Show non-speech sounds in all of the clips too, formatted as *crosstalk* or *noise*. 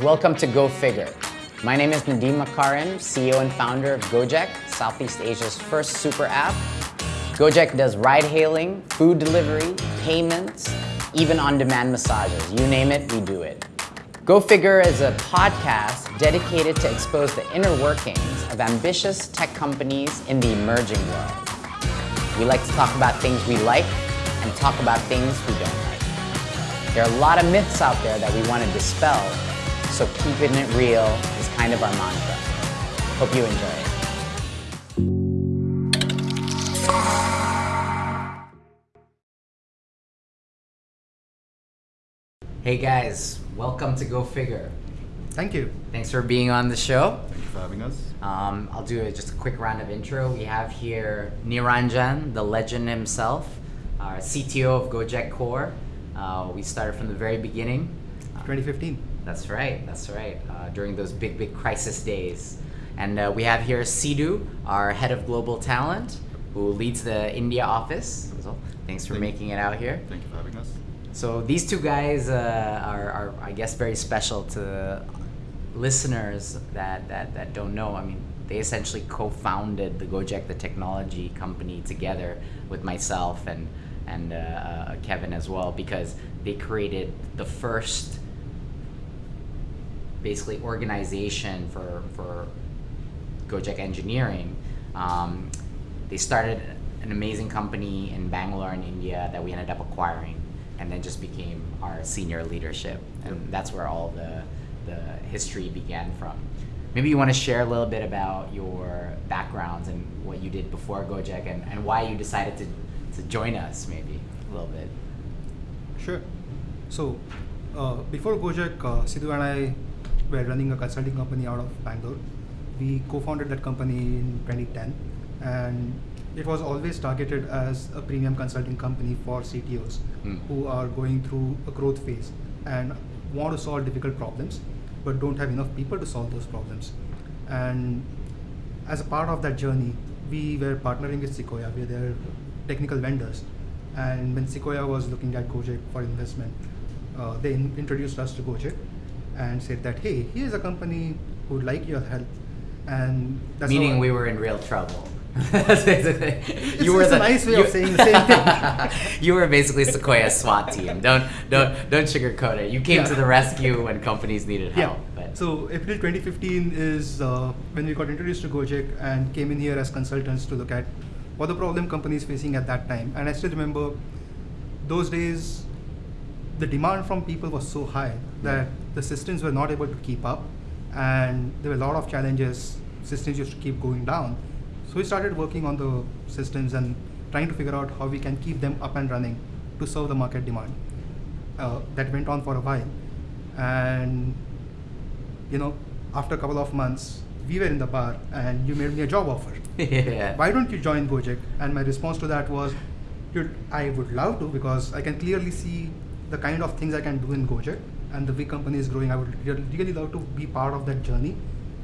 Welcome to Go Figure. My name is Nadiem Makarim, CEO and founder of Gojek, Southeast Asia's first super app. Gojek does ride hailing, food delivery, payments, even on-demand massages. You name it, we do it. Go Figure is a podcast dedicated to expose the inner workings of ambitious tech companies in the emerging world. We like to talk about things we like and talk about things we don't like. There are a lot of myths out there that we want to dispel, so keeping it real is kind of our mantra. Hope you enjoy it. Hey guys, welcome to Go Figure. Thank you. Thanks for being on the show. Thank you for having us. Um, I'll do a, just a quick round of intro. We have here Niranjan, the legend himself, our CTO of Gojek Core. Uh, we started from the very beginning. 2015. That's right, that's right. Uh, during those big, big crisis days. And uh, we have here Sidu, our head of global talent, who leads the India office. So thanks for Thank- making it out here. Thank you for having us. So these two guys uh, are, are, I guess, very special to listeners that, that, that don't know. I mean, they essentially co-founded the Gojek, the technology company, together with myself and and uh, uh, Kevin as well, because they created the first, basically, organization for for Gojek engineering. Um, they started an amazing company in Bangalore in India that we ended up acquiring and then just became our senior leadership. And that's where all the, the history began from. Maybe you want to share a little bit about your backgrounds and what you did before Gojek and, and why you decided to, to join us, maybe a little bit. Sure. So, uh, before Gojek, uh, Sidu and I were running a consulting company out of Bangalore. We co-founded that company in 2010, and it was always targeted as a premium consulting company for CTOs Hmm. who are going through a growth phase and want to solve difficult problems, but don't have enough people to solve those problems. And as a part of that journey, we were partnering with Sequoia. We're their technical vendors. And when Sequoia was looking at Gojek for investment, uh, they in- introduced us to Gojek and said that, hey, here's a company who would like your help. And that's Meaning we were in real trouble. *laughs* *laughs* That's basically- it's a nice way of saying the same thing. *laughs* you were basically Sequoia's SWAT team. Don't don't don't sugarcoat it. You came Yeah. to the rescue when companies needed help. But So April 2015 is uh, when we got introduced to Gojek and came in here as consultants to look at what the problem companies facing at that time. And I still remember those days, the demand from people was so high that the systems were not able to keep up, and there were a lot of challenges. Systems used to keep going down. So we started working on the systems and trying to figure out how we can keep them up and running to serve the market demand. Uh, that went on for a while, and you know, after a couple of months, we were in the bar and you made me a job offer. *laughs* yeah. Why don't you join Gojek? And my response to that was, I would love to because I can clearly see the kind of things I can do in Gojek and the big company is growing. I would really love to be part of that journey,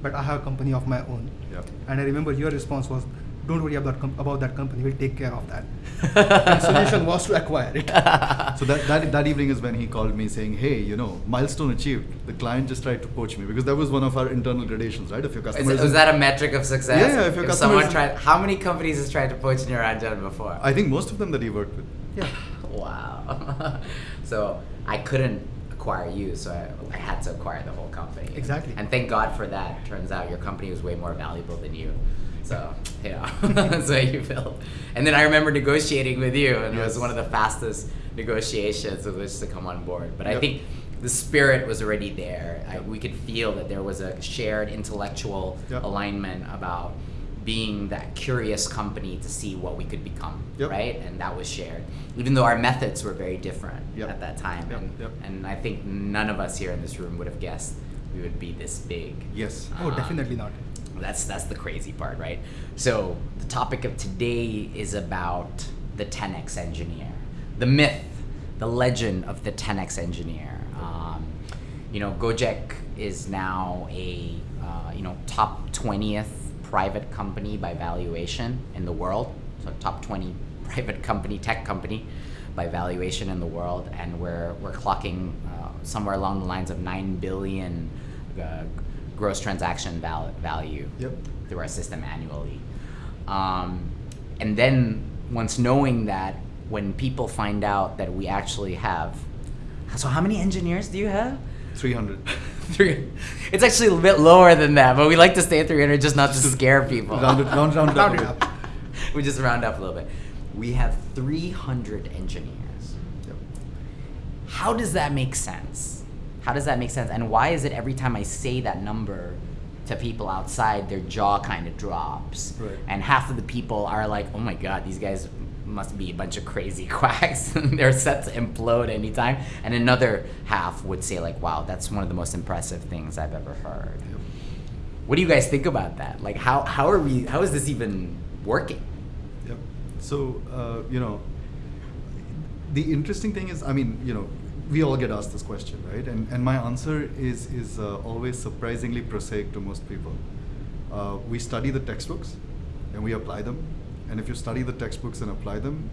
but I have a company of my own. Yeah. And I remember your response was, don't worry about, com- about that company, we'll take care of that. *laughs* and solution was to acquire it. *laughs* So that, that that evening is when he called me saying, "Hey, you know, milestone achieved. The client just tried to poach me because that was one of our internal gradations, right? If your customer Is, customers, was that a metric of success? Yeah, yeah, if your someone tried, how many companies has tried to poach your Niranjan before? I think most of them that he worked with. Yeah. *laughs* Wow. so I couldn't acquire you, so I, I had to acquire the whole company. Exactly. And thank God for that. Turns out your company was way more valuable than you. So *laughs* yeah, *laughs* that's what you built. And then I remember negotiating with you, and it was one of the fastest negotiations of which to come on board. But I think the spirit was already there. I, we could feel that there was a shared intellectual Yep. alignment about being that curious company to see what we could become, Yep. right? And that was shared, even though our methods were very different Yep. at that time. Yep, And, and I think none of us here in this room would have guessed we would be this big. Yes. Oh, Uh, definitely not. That's that's the crazy part, right? So the topic of today is about the 10x engineer, the myth, the legend of the 10x engineer. Um, you know, Gojek is now a uh, you know top 20th private company by valuation in the world, so top 20 *laughs* private company, tech company. by valuation in the world, and we're we're clocking uh, somewhere along the lines of nine billion uh, gross transaction val- value Yep. through our system annually. Um, and then once knowing that, when people find out that we actually have, so how many engineers do you have? 300. *laughs* Three. It's actually a bit lower than that, but we like to stay at 300 just not to scare people. round it, round, round, Round it it up. up. *laughs* we just round up a little bit. We have 300 engineers. Yep. How does that make sense? How does that make sense? And why is it every time I say that number to people outside, their jaw kind of drops? Right. And half of the people are like, oh my God, these guys must be a bunch of crazy *laughs* quacks. *laughs* They're set to implode anytime. And another half would say, like, wow, that's one of the most impressive things I've ever heard. What do you guys think about that? Like, how, how are we, how is this even working? Yep. So, uh, you know, the interesting thing is, I mean, you know, we all get asked this question, right? And, and my answer is, is uh, always surprisingly prosaic to most people. Uh, we study the textbooks and we apply them. And if you study the textbooks and apply them,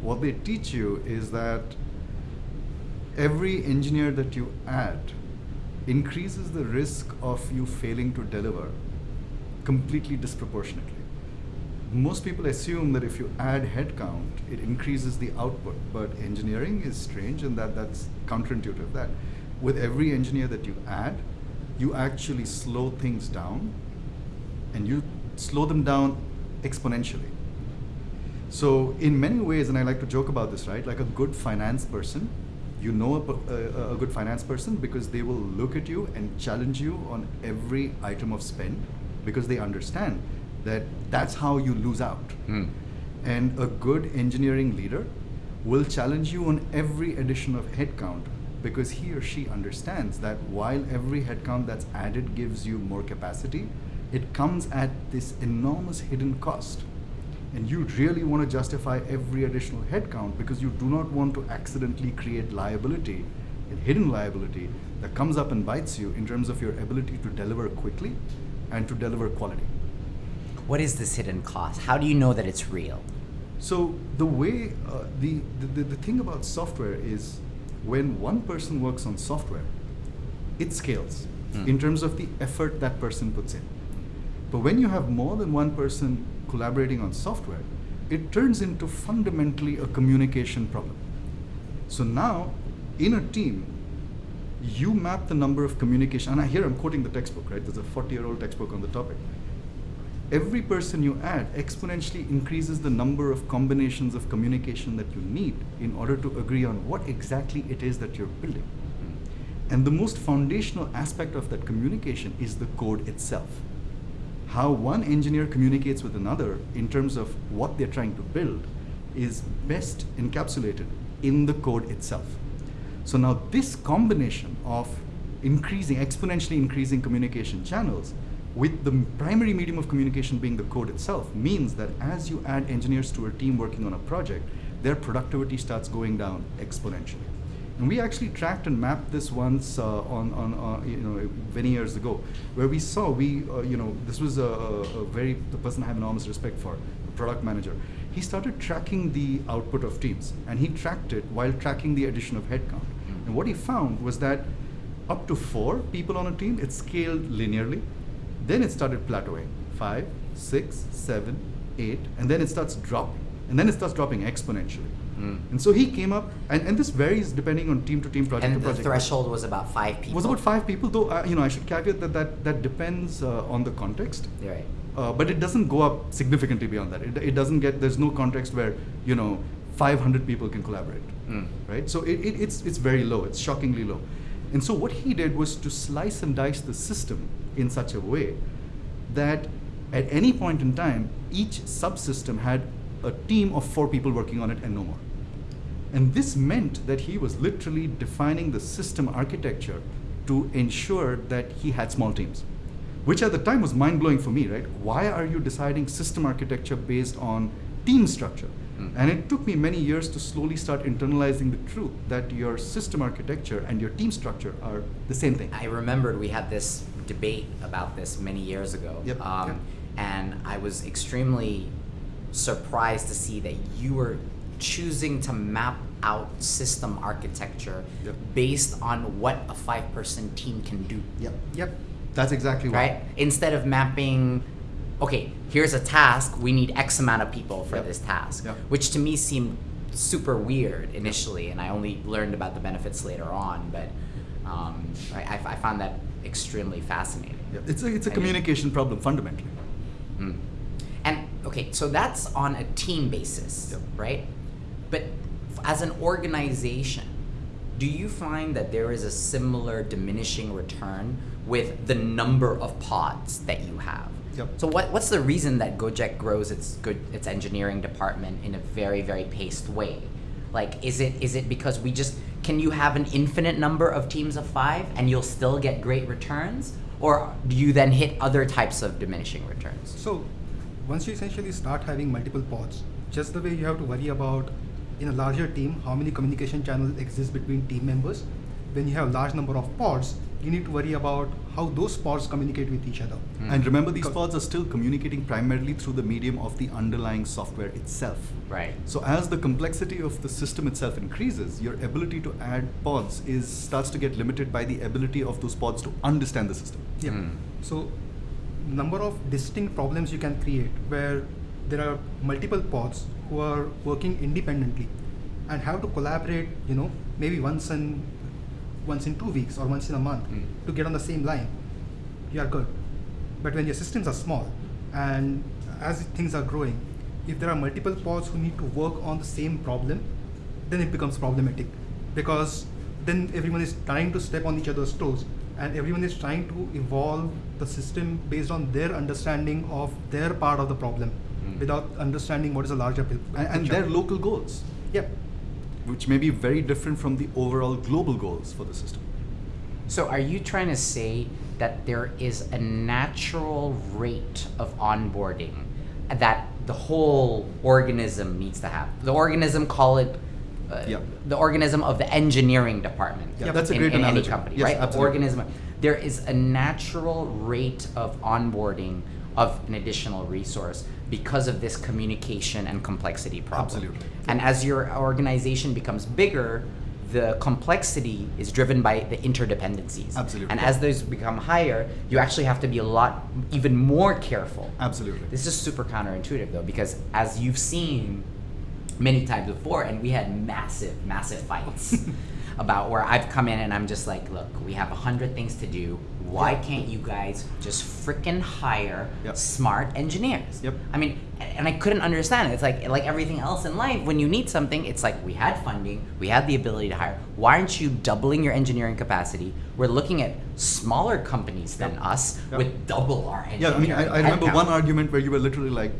what they teach you is that every engineer that you add increases the risk of you failing to deliver completely disproportionately. Most people assume that if you add headcount, it increases the output, but engineering is strange and that, that's counterintuitive. That with every engineer that you add, you actually slow things down and you slow them down exponentially. So in many ways, and I like to joke about this, right? Like a good finance person, you know a good finance person because they will look at you and challenge you on every item of spend because they understand that that's how you lose out. Hmm. And a good engineering leader will challenge you on every addition of headcount because he or she understands that while every headcount that's added gives you more capacity, it comes at this enormous hidden cost. And you really want to justify every additional headcount because you do not want to accidentally create liability, a hidden liability that comes up and bites you in terms of your ability to deliver quickly and to deliver quality. What is this hidden cost? How do you know that it's real? So the way uh, the, the the the thing about software is when one person works on software, it scales Hmm. in terms of the effort that person puts in. But when you have more than one person collaborating on software, it turns into fundamentally a communication problem. So now, in a team, you map the number of communication, and I, here I'm quoting the textbook, right? There's a 40 year old textbook on the topic every person you add exponentially increases the number of combinations of communication that you need in order to agree on what exactly it is that you're building. And the most foundational aspect of that communication is the code itself. How one engineer communicates with another in terms of what they're trying to build is best encapsulated in the code itself. So now this combination of increasing, exponentially increasing communication channels with the primary medium of communication being the code itself means that as you add engineers to a team working on a project, their productivity starts going down exponentially. And we actually tracked and mapped this once uh, on, on uh, you know many years ago, where we saw we uh, you know this was a, a, a very the person I have enormous respect for, the product manager. He started tracking the output of teams, and he tracked it while tracking the addition of headcount. And what he found was that up to four people on a team, it scaled linearly. Then it started plateauing. Five, six, seven, eight, and then it starts dropping. And then it starts dropping exponentially. Mm. And so he came up, and, and this varies depending on team to team, project And to the threshold was about five people. It was about five people, though. Uh, you know, I should caveat that that, that depends uh, on the context. You're right. Uh, but it doesn't go up significantly beyond that. It, it doesn't get. There's no context where you know 500 people can collaborate, Mm. right? So it, it, it's it's very low. It's shockingly low. And so what he did was to slice and dice the system in such a way that at any point in time, each subsystem had a team of four people working on it and no more. And this meant that he was literally defining the system architecture to ensure that he had small teams, which at the time was mind blowing for me, right? Why are you deciding system architecture based on team structure? Mm. And it took me many years to slowly start internalizing the truth that your system architecture and your team structure are the same thing. I remembered we had this debate about this many years ago. Yep, Um, yep. And I was extremely surprised to see that you were choosing to map out system architecture Yep. based on what a five person team can do. Yep. Yep. That's exactly Right? Instead of mapping, okay, here's a task, we need X amount of people for Yep. this task. Yep. Which to me seemed super weird initially, and I only learned about the benefits later on, but um, I, I, I found that extremely fascinating. It's a, it's a I mean- communication problem fundamentally. Mm. Okay, so that's on a team basis, Yep. right? But as an organization, do you find that there is a similar diminishing return with the number of pods that you have? Yep. So what, what's the reason that Gojek grows its good its engineering department in a very very paced way? Like is it is it because we just can you have an infinite number of teams of 5 and you'll still get great returns or do you then hit other types of diminishing returns? So once you essentially start having multiple pods, just the way you have to worry about in a larger team how many communication channels exist between team members, when you have a large number of pods, you need to worry about how those pods communicate with each other. And remember, these pods are still communicating primarily through the medium of the underlying software itself. Right. So as the complexity of the system itself increases, your ability to add pods is starts to get limited by the ability of those pods to understand the system. Yeah. Mm. So number of distinct problems you can create where there are multiple pods who are working independently and have to collaborate, you know, maybe once in once in two weeks or once in a month Mm. to get on the same line, you are good. But when your systems are small and as things are growing, if there are multiple pods who need to work on the same problem, then it becomes problematic because then everyone is trying to step on each other's toes and everyone is trying to evolve the system based on their understanding of their part of the problem Mm. without understanding what is a larger pi- And, and their local goals, Yep. which may be very different from the overall global goals for the system. So are you trying to say that there is a natural rate of onboarding that the whole organism needs to have? The organism, call it uh, Yeah. the organism of the engineering department Yeah, that's a in, great in any company, Yes, right? Absolutely. organism. There is a natural rate of onboarding of an additional resource because of this communication and complexity problem. Absolutely. And as your organization becomes bigger, the complexity is driven by the interdependencies. Absolutely. And as those become higher, you actually have to be a lot even more careful. Absolutely. This is super counterintuitive though, because as you've seen many times before, and we had massive, massive fights *laughs* about where I've come in and I'm just like, look, we have a hundred things to do. Why Yeah. can't you guys just freaking hire Yep. smart engineers? Yep. I mean, and I couldn't understand it. It's like like everything else in life. When you need something, it's like we had funding, we had the ability to hire. Why aren't you doubling your engineering capacity? We're looking at smaller companies than Yep. us Yep. with double our Yeah, engineering. I mean, I, I remember one argument where you were literally like,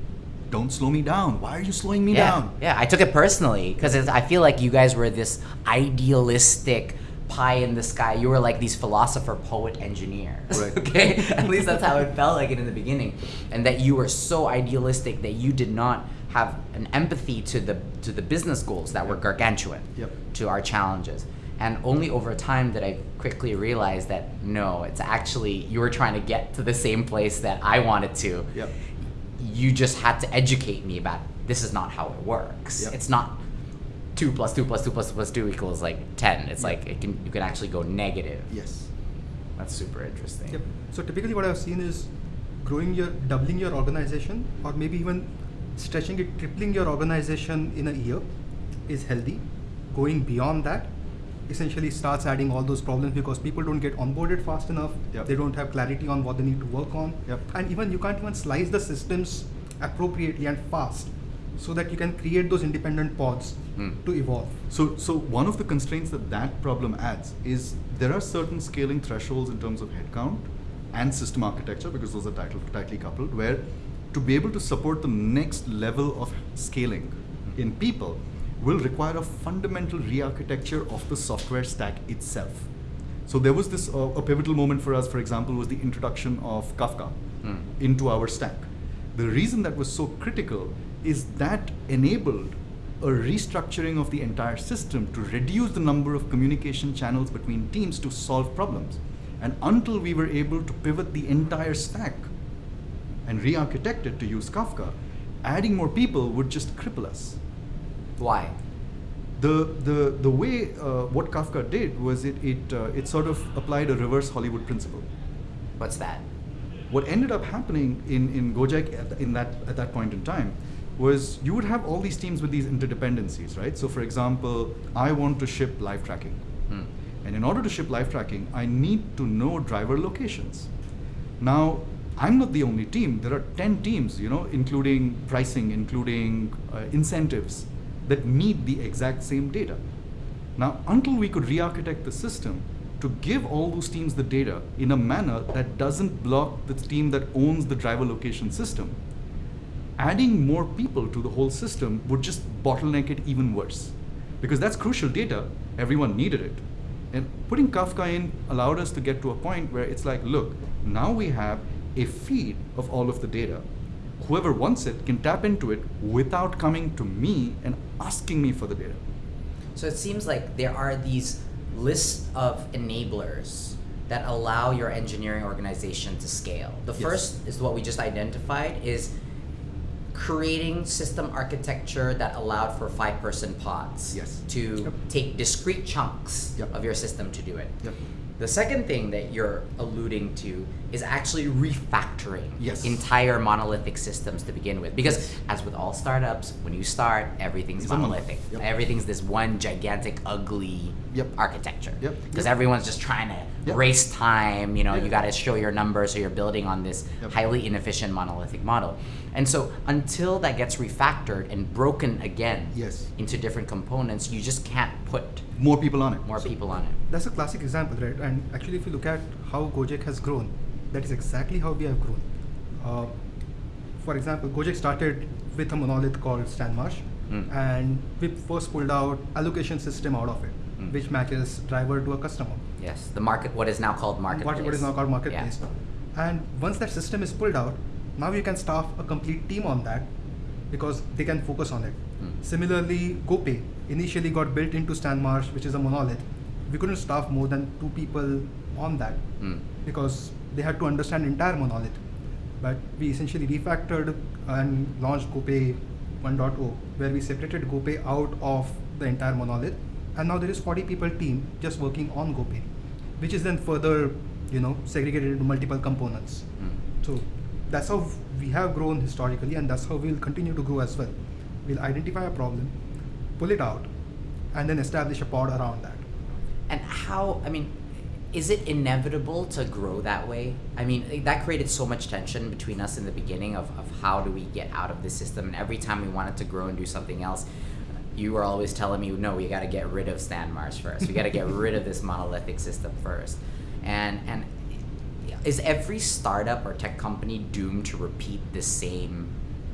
"Don't slow me down. Why are you slowing me yeah, down?" Yeah, I took it personally because I feel like you guys were this idealistic pie in the sky. You were like these philosopher, poet, engineers. Right. *laughs* okay, at least that's how it felt like it in the beginning, and that you were so idealistic that you did not have an empathy to the to the business goals that were gargantuan Yep. to our challenges. And only over time did I quickly realize that no, it's actually you were trying to get to the same place that I wanted to Yep. You just had to educate me about this is not how it works. Yep. It's not two plus two plus two plus two plus two equals like ten. It's Yep. like it can you can actually go negative. Yes. That's super interesting. Yep. So typically, what I've seen is growing your, doubling your organization, or maybe even stretching it, tripling your organization in a year, is healthy. Going beyond that, essentially starts adding all those problems because people don't get onboarded fast enough. Yep. They don't have clarity on what they need to work on, Yep. and even you can't even slice the systems appropriately and fast, so that you can create those independent pods Hmm. to evolve. So, so one of the constraints that that problem adds is there are certain scaling thresholds in terms of headcount and system architecture because those are tightly, tightly coupled. Where to be able to support the next level of scaling in people will require a fundamental re-architecture of the software stack itself. So there was this uh, a pivotal moment for us. For example, was the introduction of Kafka Hmm. into our stack. The reason that was so critical is that enabled a restructuring of the entire system to reduce the number of communication channels between teams to solve problems. And until we were able to pivot the entire stack and re architect it to use Kafka, adding more people would just cripple us. Why? the the the way uh, what Kafka did was it it uh, it sort of applied a reverse Hollywood principle. What's that? What ended up happening in in Gojek at, in that at that point in time was you would have all these teams with these interdependencies, right? So, for example, I want to ship live tracking, Hmm. and in order to ship live tracking, I need to know driver locations. Now, I'm not the only team. There are 10 teams, you know, including pricing, including uh, incentives that need the exact same data. Now, until we could re-architect the system to give all those teams the data in a manner that doesn't block the team that owns the driver location system, adding more people to the whole system would just bottleneck it even worse. Because that's crucial data, everyone needed it. And putting Kafka in allowed us to get to a point where it's like, look, now we have a feed of all of the data. Whoever wants it can tap into it without coming to me and asking me for the data. So it seems like there are these lists of enablers that allow your engineering organization to scale. The Yes. first is what we just identified is creating system architecture that allowed for five person pods Yes. to Yep. take discrete chunks Yep. of your system to do it. Yep. The second thing that you're alluding to is actually refactoring Yes. entire monolithic systems to begin with. Because Yes. as with all startups, when you start, everything's It's monolithic. Yep. Everything's this one gigantic, ugly Yep. architecture. Because Yep. everyone's just trying to race time. You know, you got to show your numbers, so you're building on this highly inefficient monolithic model. And so until that gets refactored and broken again Yes. into different components, you just can't put More people on it. more people on it. That's a classic example, right? And actually, if you look at how Gojek has grown, that is exactly how we have grown. Uh, for example, Gojek started with a monolith called StanMarsh, Hmm. and we first pulled out allocation system out of it, Hmm. which matches driver to a customer. Yes, the market, what is now called marketplace. What, what is now called marketplace. Yeah. And once that system is pulled out, now you can staff a complete team on that because they can focus on it. Similarly, GoPay initially got built into StanMarsh, which is a monolith. We couldn't staff more than two people on that Mm. because they had to understand entire monolith. But we essentially refactored and launched GoPay 1.0, where we separated GoPay out of the entire monolith, and now there is 40 people team just working on GoPay, which is then further, you know, segregated into multiple components. Mm. So that's how we have grown historically, and that's how we'll continue to grow as well. We'll identify a problem, pull it out, and then establish a pod around that. And how, I mean, is it inevitable to grow that way? I mean, that created so much tension between us in the beginning of, of how do we get out of this system. And every time we wanted to grow and do something else, you were always telling me, no, we got to get rid of StanMarsh first. We got to get *laughs* rid of this monolithic system first. And, and is every startup or tech company doomed to repeat the same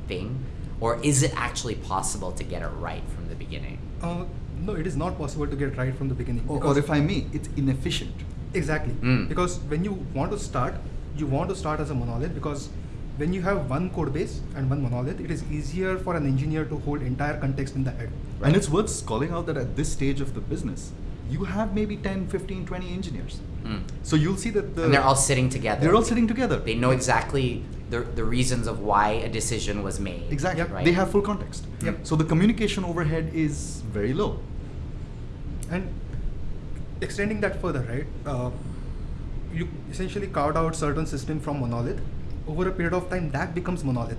thing? Or is it actually possible to get it right from the beginning? Uh, no, it is not possible to get right from the beginning. Or, because- or if I may, it's inefficient. Exactly. Mm. Because when you want to start, you want to start as a monolith because when you have one code base and one monolith, it is easier for an engineer to hold entire context in the head. And it's worth calling out that at this stage of the business, you have maybe 10, 15, 20 engineers. Mm. So you'll see that the and they're all sitting together. they're all sitting together. They know exactly the, the reasons of why a decision was made. Exactly. Yep. Right? They have full context. Yep. So the communication overhead is very low. And extending that further, right? Uh, you essentially carved out certain system from monolith. Over a period of time, that becomes monolith.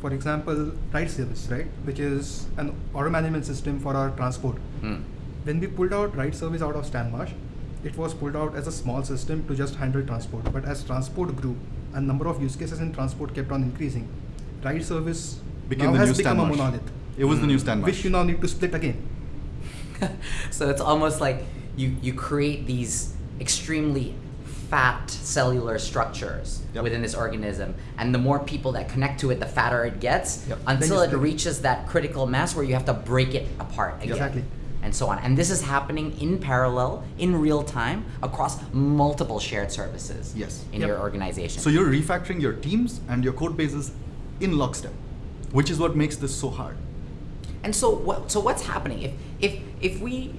For example, ride service, right, which is an order management system for our transport. Mm. When we pulled out ride service out of StanMarsh, it was pulled out as a small system to just handle transport. But as transport grew and number of use cases in transport kept on increasing, ride service Became now the has new become a monolith, It was the new Mm. stand which you now need to split again. *laughs* so it's almost like you, you create these extremely fat cellular structures Yep. within this organism and the more people that connect to it the fatter it gets Yep. until it reaches that critical mass where you have to break it apart again Exactly. And so on and this is happening in parallel in real time across multiple shared services Yes. in Yep. your organization So you're refactoring your teams and your code bases in lockstep, which is what makes this so hard. And so what? So what's happening if if if we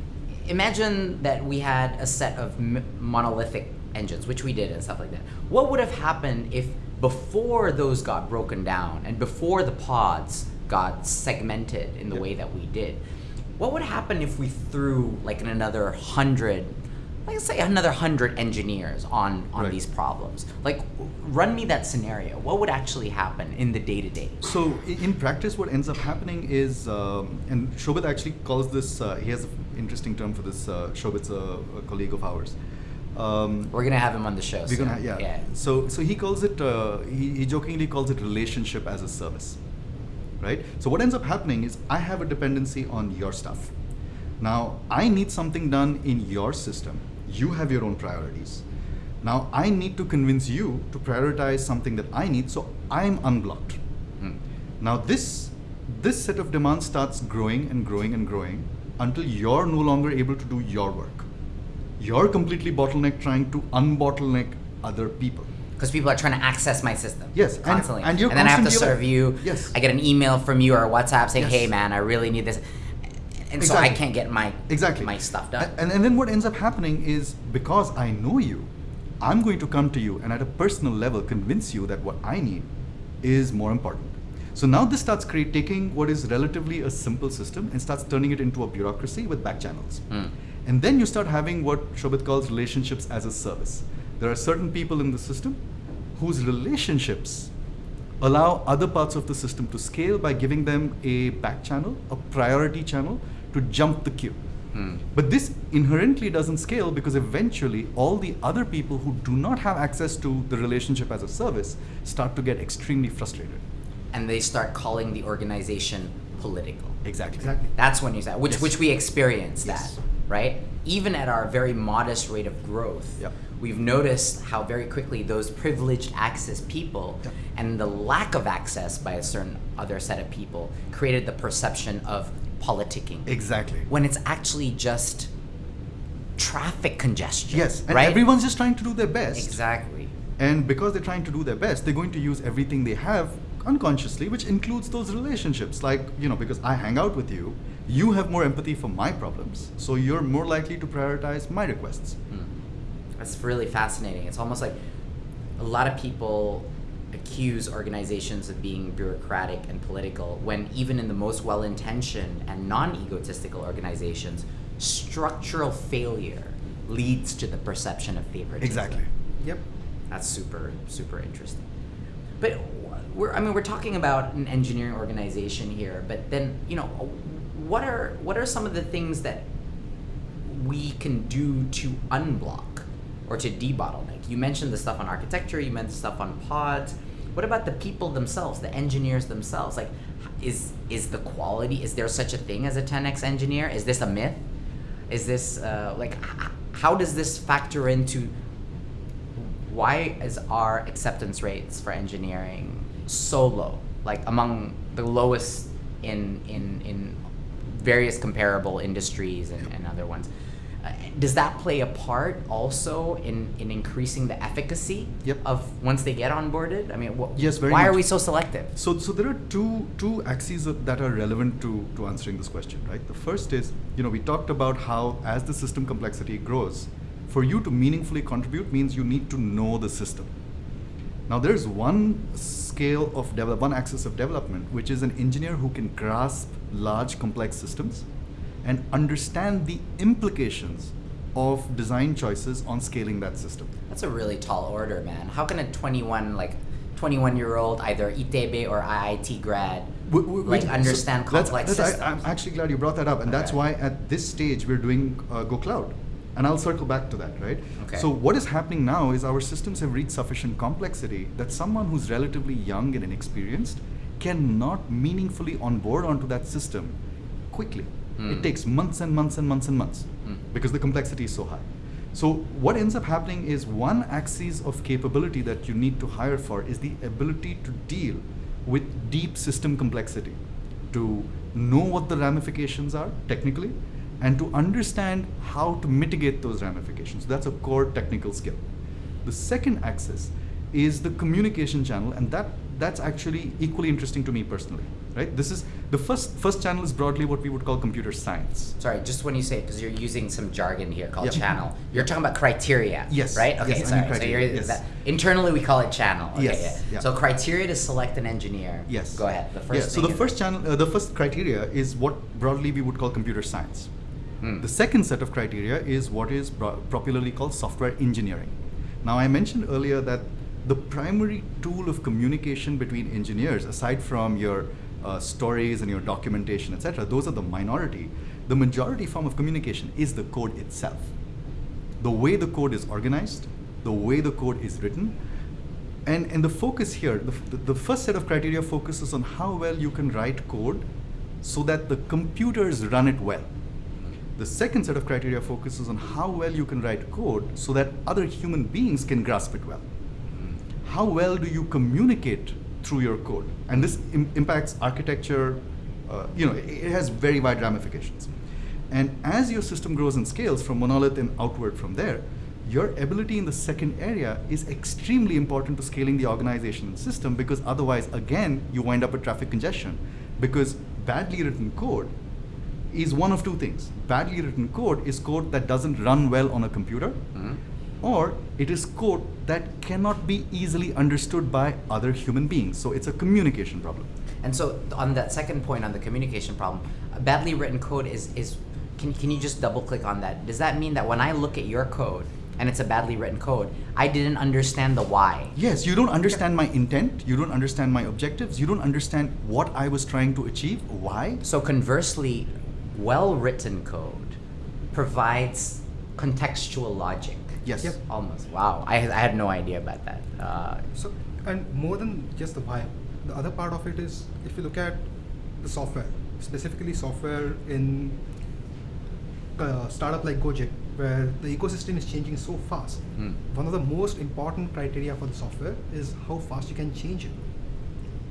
imagine that we had a set of m- monolithic engines, which we did and stuff like that? What would have happened if before those got broken down and before the pods got segmented in the Yeah. way that we did? What would happen if we threw like another hundred, like say another hundred engineers on on Right. these problems? Like, run me that scenario. What would actually happen in the day to day? So in practice, what ends up happening is, um, and Shobit actually calls this. Uh, he has an interesting term for this. Uh, Shobit's a, a colleague of ours. Um, We're gonna have him on the show. we're soon. gonna, yeah. So so he calls it. Uh, he, he jokingly calls it relationship as a service, right? So what ends up happening is I have a dependency on your stuff. Now I need something done in your system. You have your own priorities. Now I need to convince you to prioritize something that I need, so I'm unblocked. Mm. Now this this set of demands starts growing and growing and growing until you're no longer able to do your work. You're completely bottlenecked trying to unbottleneck other people. Because people are trying to access my system. Yes, constantly. and you're then I have to constantly serve you. Yes. I get an email from you or a WhatsApp saying, Yes. "Hey, man, I really need this," and so I can't get my Exactly. my stuff done. And, and then what ends up happening is because I know you, I'm going to come to you and at a personal level convince you that what I need is more important. So now this starts create, taking what is relatively a simple system and starts turning it into a bureaucracy with back channels. Mm. And then you start having what Shobit calls relationships as a service. There are certain people in the system whose relationships allow other parts of the system to scale by giving them a back channel, a priority channel to jump the queue. Hmm. But this inherently doesn't scale because eventually all the other people who do not have access to the relationship as a service start to get extremely frustrated. and they start calling the organization political. Exactly. Exactly. That's when you say, which Yes. which we experience Yes. that, right? Even at our very modest rate of growth, Yep. We've noticed how very quickly those privileged access people Yep. and the lack of access by a certain other set of people created the perception of politicking. Exactly. when it's actually just traffic congestion. Yes, and right? everyone's just trying to do their best. exactly. And because they're trying to do their best, they're going to use everything they have unconsciously, which includes those relationships. Like, you know, because I hang out with you, you have more empathy for my problems. So you're more likely to prioritize my requests. Hmm. That's really fascinating. It's almost like a lot of people accuse organizations of being bureaucratic and political when even in the most well-intentioned and non-egotistical organizations, structural failure leads to the perception of favoritism. Exactly. Yep. That's super super interesting. But we're I mean we're talking about an engineering organization here, but then you know what are what are some of the things that we can do to unblock or to debottleneck? You mentioned the stuff on architecture, you mentioned stuff on pods. What about the people themselves, the engineers themselves? Like is is the quality is there such a thing as a 10x engineer? Is this a myth? Is this uh, like how does this factor into why is our acceptance rates for engineering so low like among the lowest in in in various comparable industries and, and other ones does that play a part also in in increasing the efficacy Yep. of once they get onboarded i mean Yes, very why are we so selective So, so there are two two axes of- that are relevant to, to answering this question, right? The first is, you know, we talked about how as the system complexity grows, for you to meaningfully contribute means you need to know the system. Now, there's one scale of develop, one axis of development, which is an engineer who can grasp large, complex systems and understand the implications of design choices on scaling that system. that's a really tall order man how can a 21 like 21 year old either itb or iit grad Wh- wh- like which- understand so complex that's- systems I, am actually glad you brought that up, and that's why at this stage we're doing uh, Go Cloud, and I'll circle back to that, right? Okay. So what is happening now is our systems have reached sufficient complexity that someone who's relatively young and inexperienced cannot meaningfully onboard onto that system quickly. Hmm. It takes months and months and months and months Hmm. because the complexity is so high. So what ends up happening is one axis of capability that you need to hire for is the ability to deal with deep system complexity, to know what the ramifications are technically, and to understand how to mitigate those ramifications. That's a core technical skill. The second axis is the communication channel, and that that's actually equally interesting to me personally. Right? This is The first first channel is broadly what we would call computer science. Sorry, just when you say because you're using some jargon here called Yeah. channel, you're talking about criteria. Yes, Right. Okay. yes, I mean. So you're yes. that, internally we call it channel. Okay, Yes, Yeah. yeah. So criteria to select an engineer. Yes. Go ahead. The first. So the first channel, uh, the first criteria is what broadly we would call computer science. Hmm. The second set of criteria is what is bro- popularly called software engineering. Now, I mentioned earlier that the primary tool of communication between engineers, aside from your uh, stories and your documentation, etc., those are the minority. The majority form of communication is the code itself. The way the code is organized, the way the code is written, and, and the focus here, the, the first set of criteria focuses on how well you can write code so that the computers run it well. The second set of criteria focuses on how well you can write code so that other human beings can grasp it well. How well do you communicate through your code? And this Im- impacts architecture, uh, you know, it, it has very wide ramifications. And as your system grows and scales from monolith and outward from there, your ability in the second area is extremely important to scaling the organization and system because otherwise, again, you wind up with traffic congestion. Because badly written code is one of two things. Badly written code is code that doesn't run well on a computer, Mhm. Or it is code that cannot be easily understood by other human beings. So it's a communication problem. And so on that second point on the communication problem, badly written code is is can can you just double click on that? Does that mean that when I look at your code and it's a badly written code, I didn't understand the why? Yes, you don't understand my intent, you don't understand my objectives, you don't understand what I was trying to achieve, why. So conversely, well written code provides contextual logic. Yes. Yep. Almost. Wow. I, I had no idea about that. Uh, So, and more than just the why, the other part of it is if you look at the software, specifically software in a startup like Gojek, where the ecosystem is changing so fast. Hmm. One of the most important criteria for the software is how fast you can change it.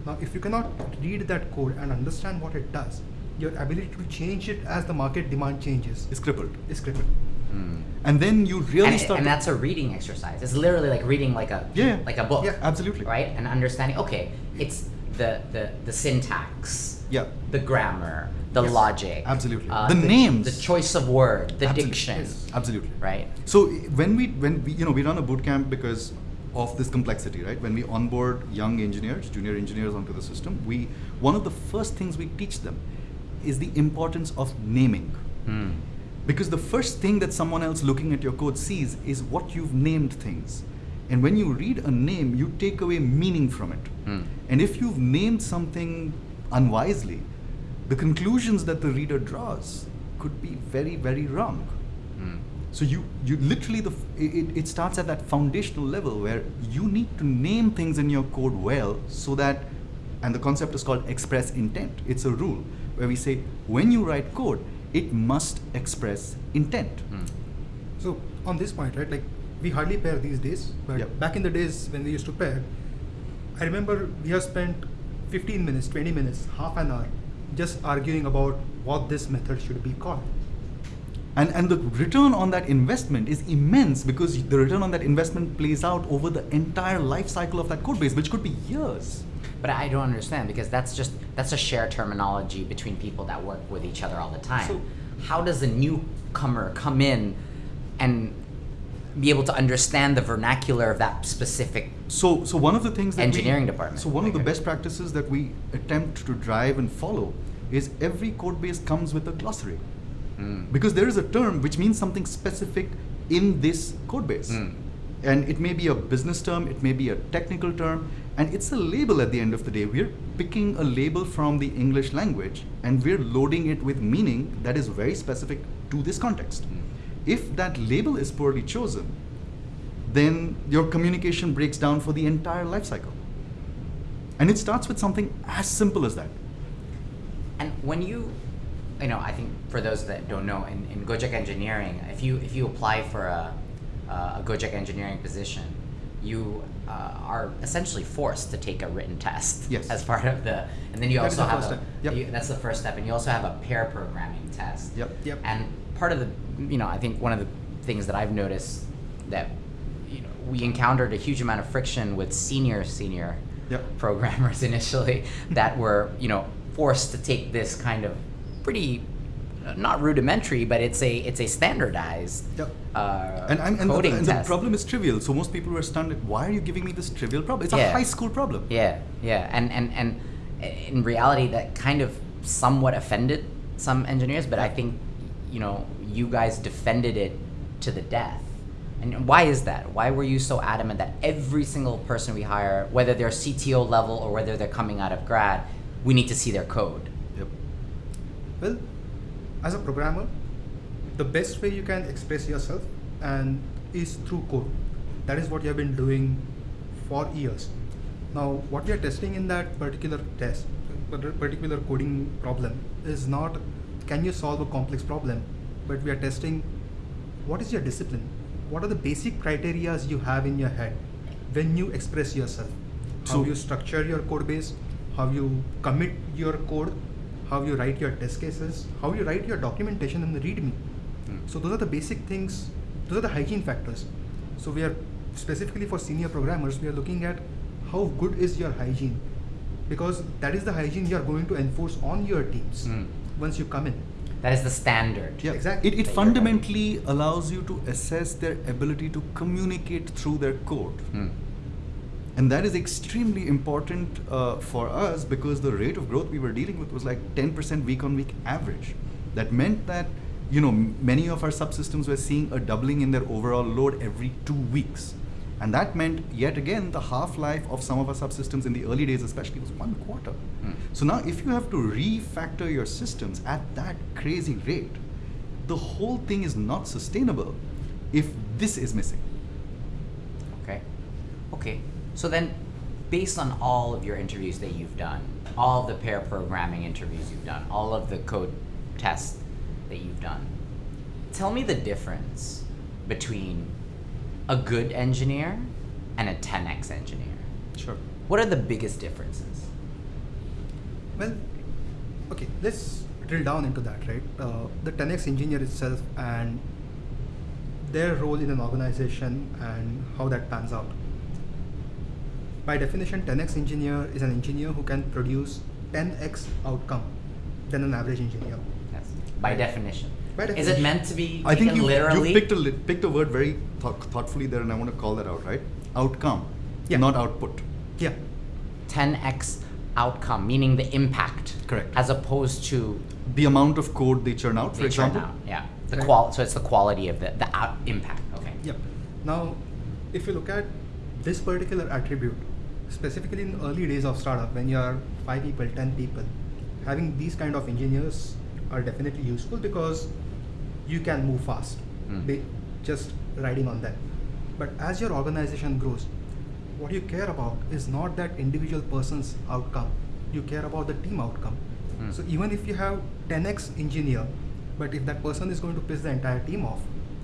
Now, if you cannot read that code and understand what it does, your ability to change it as the market demand changes Is crippled. is crippled. Hmm. And then you really and, start and that's a reading exercise. It's literally like reading like a Yeah. like a book. Yeah. Absolutely. Right? And understanding, okay, it's the the, the syntax. Yeah. The grammar, the Yes. logic. uh, Absolutely. The names. The choice of word, the Absolutely. diction. Yes. Absolutely. Right? So when we when we you know we run a boot camp because of this complexity, right? When we onboard young engineers, junior engineers onto the system, we one of the first things we teach them is the importance of naming. Hmm. Because the first thing that someone else looking at your code sees is what you've named things. And when you read a name, you take away meaning from it. Hmm. And if you've named something unwisely, the conclusions that the reader draws could be very, very wrong. Hmm. So you, you literally the it, it starts at that foundational level where you need to name things in your code well so that and the concept is called express intent. It's a rule where we say when you write code, it must express intent. Hmm. So on this point, right, like we hardly pair these days, but Yep. back in the days when we used to pair, I remember we have spent 15 minutes, 20 minutes, half an hour just arguing about what this method should be called. And, and the return on that investment is immense because the return on that investment plays out over the entire life cycle of that code base, which could be years. But I don't understand because that's just that's a shared terminology between people that work with each other all the time. So- How does a newcomer come in and be able to understand the vernacular of that specific So, so one of the things that Engineering we, department. So one of the best practices that we attempt to drive and follow is every code base comes with a glossary Mm. because there is a term which means something specific in this code base. Mm. And it may be a business term, it may be a technical term, and it's a label at the end of the day. We're picking a label from the English language and we're loading it with meaning that is very specific to this context. Mm. If that label is poorly chosen, then your communication breaks down for the entire life cycle. And it starts with something as simple as that. And when you, you know, I think for those that don't know, in, in Gojek engineering, if you if you apply for a, a Gojek engineering position, you uh, are essentially forced to take a written test Yes. as part of the, and then you That also the have a. Yep. you- that's the first step, and you also have a pair programming test. Yep. Yep. And part of the, you know, I think one of the things that I've noticed that, you know, we encountered a huge amount of friction with senior senior Yep. *laughs* programmers initially that were, you know, forced to take this kind of pretty uh, not rudimentary, but it's a it's a standardized Yep. uh, And, I'm, and, the, and the problem is trivial. So most people were stunned. Why are you giving me this trivial problem? It's Yeah. a high school problem. Yeah, yeah, and and and in reality, that kind of somewhat offended some engineers, but I think you know you guys defended it to the death. And why is that? Why were you so adamant that every single person we hire, whether they're CTO level or whether they're coming out of grad, we need to see their code? Well, as a programmer, the best way you can express yourself and is through code. That is what you have been doing for years. Now, what we are testing in that particular test, particular coding problem, is not can you solve a complex problem, but we are testing what is your discipline, what are the basic criterias you have in your head when you express yourself, how So- you structure your code base, how you commit your code, how you write your test cases, how you write your documentation in the README. Hmm. So those are the basic things. Those are the hygiene factors. So we are specifically for senior programmers, we are looking at how good is your hygiene, because that is the hygiene you are going to enforce on your teams Hmm. once you come in. That is the standard. Yeah, Exactly. It, it fundamentally allows you to assess their ability to communicate through their code. Hmm. And that is extremely important uh, for us because the rate of growth we were dealing with was like 10% week on week average. That meant that, you know, many of our subsystems were seeing a doubling in their overall load every two weeks. And that meant, yet again, the half life of some of our subsystems in the early days, especially, was one quarter. Hmm. So now, if you have to refactor your systems at that crazy rate, the whole thing is not sustainable if this is missing. Okay. Okay. So then, based on all of your interviews that you've done, all of the pair programming interviews you've done, all of the code tests that you've done, tell me the difference between a good engineer and a 10x engineer. Sure. What are the biggest differences? Well, okay, let's drill down into that, right? Uh, the 10x engineer itself and their role in an organization and how that pans out. By definition, 10x engineer is an engineer who can produce 10x outcome than an average engineer. Yes. By definition. By definition. Is it meant to be I think you, literally? you picked a picked a word very thought, thoughtfully there, and I want to call that out. Right? Outcome, Yeah. not output. Yeah, 10x outcome, meaning the impact. Correct. As opposed to The amount of code they churn out, for they churn example. out. Yeah. The Right. qual. So it's the quality of the the out impact. Okay. Yep. Now, if you look at this particular attribute, specifically in early days of startup, when you are five people, ten people, having these kind of engineers are definitely useful because you can move fast, Mm. ba- just riding on them. But as your organization grows, what you care about is not that individual person's outcome. You care about the team outcome. Mm. So even if you have 10x engineer, but if that person is going to piss the entire team off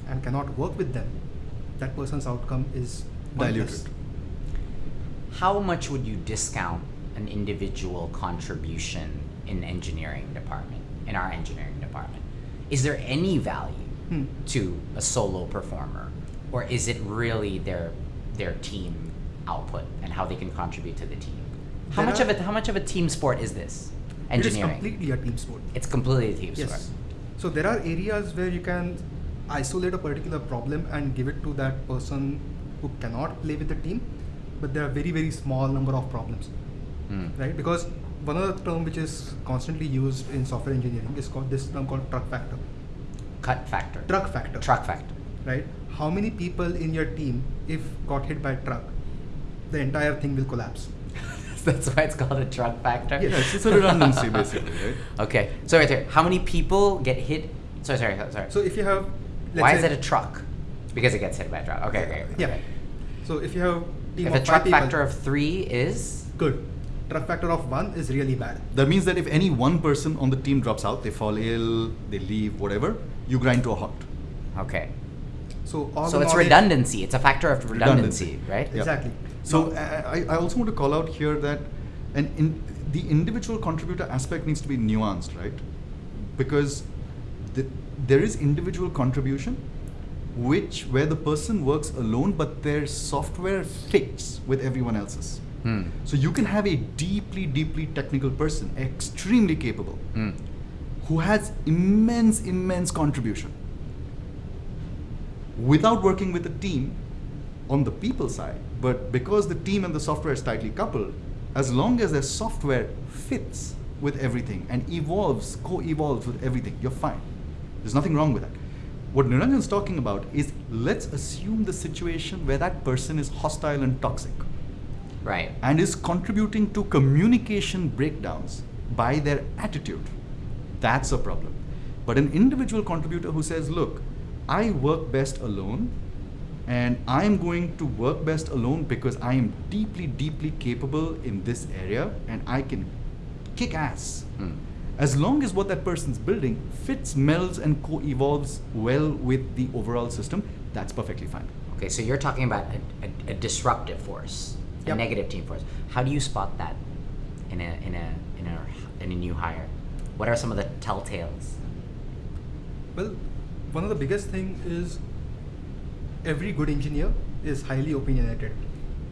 and cannot work with them, that person's outcome is. Diluted. How much would you discount an individual contribution in engineering department, in our engineering department? Is there any value Hmm. to a solo performer? Or is it really their their team output and how they can contribute to the team? How There much of a how much of a team sport is this? Engineering. It is completely a team sport. It's completely a team Yes. sport. So there are areas where you can isolate a particular problem and give it to that person who cannot play with the team, but there are very very small number of problems, Mm. right? Because one other term which is constantly used in software engineering is called this term called truck factor. Cut factor. Truck factor. Truck factor. Right? How many people in your team, if got hit by a truck, the entire thing will collapse. *laughs* That's why it's called a truck factor. Yes. Yes, it's a redundancy basically, right? *laughs* Okay. So right there, how many people get hit? Sorry, sorry, sorry. So if you have, let's Why say, is it a truck? Because it gets hit by a truck. Okay, okay. Yeah. okay. So if you have team If of a truck five people, factor of three is good. Truck factor of one is really bad. That means that if any one person on the team drops out, they fall ill, they leave, whatever, you grind to a halt. okay. So all So it's redundancy. It's a factor of redundancy, right? Yeah. Exactly. So Now- I, I- I also want to call out here that an in, the individual contributor aspect needs to be nuanced, right? Because the, there is individual contribution, which where the person works alone, but their software fits with everyone else's. Hmm. So you can have a deeply, deeply technical person, extremely capable, Mm. who has immense, immense contribution. Without working with a team on the people side, but because the team and the software is tightly coupled, as long as their software fits with everything and evolves, co-evolves with everything, you're fine. There's nothing wrong with that. What Niranjan's talking about is let's assume the situation where that person is hostile and toxic Right. and is contributing to communication breakdowns by their attitude. That's a problem. But an individual contributor who says, Look, I work best alone, and I'm going to work best alone because I am deeply, deeply capable in this area and I can kick ass. Mm. As long as what that person's building fits, melds, and co evolves well with the overall system, that's perfectly fine. Okay, so you're talking about a, a, a disruptive force, a negative team force. How do you spot that in a in a in a in a new hire? What are some of the telltales? Well, one of the biggest thing is every good engineer is highly opinionated.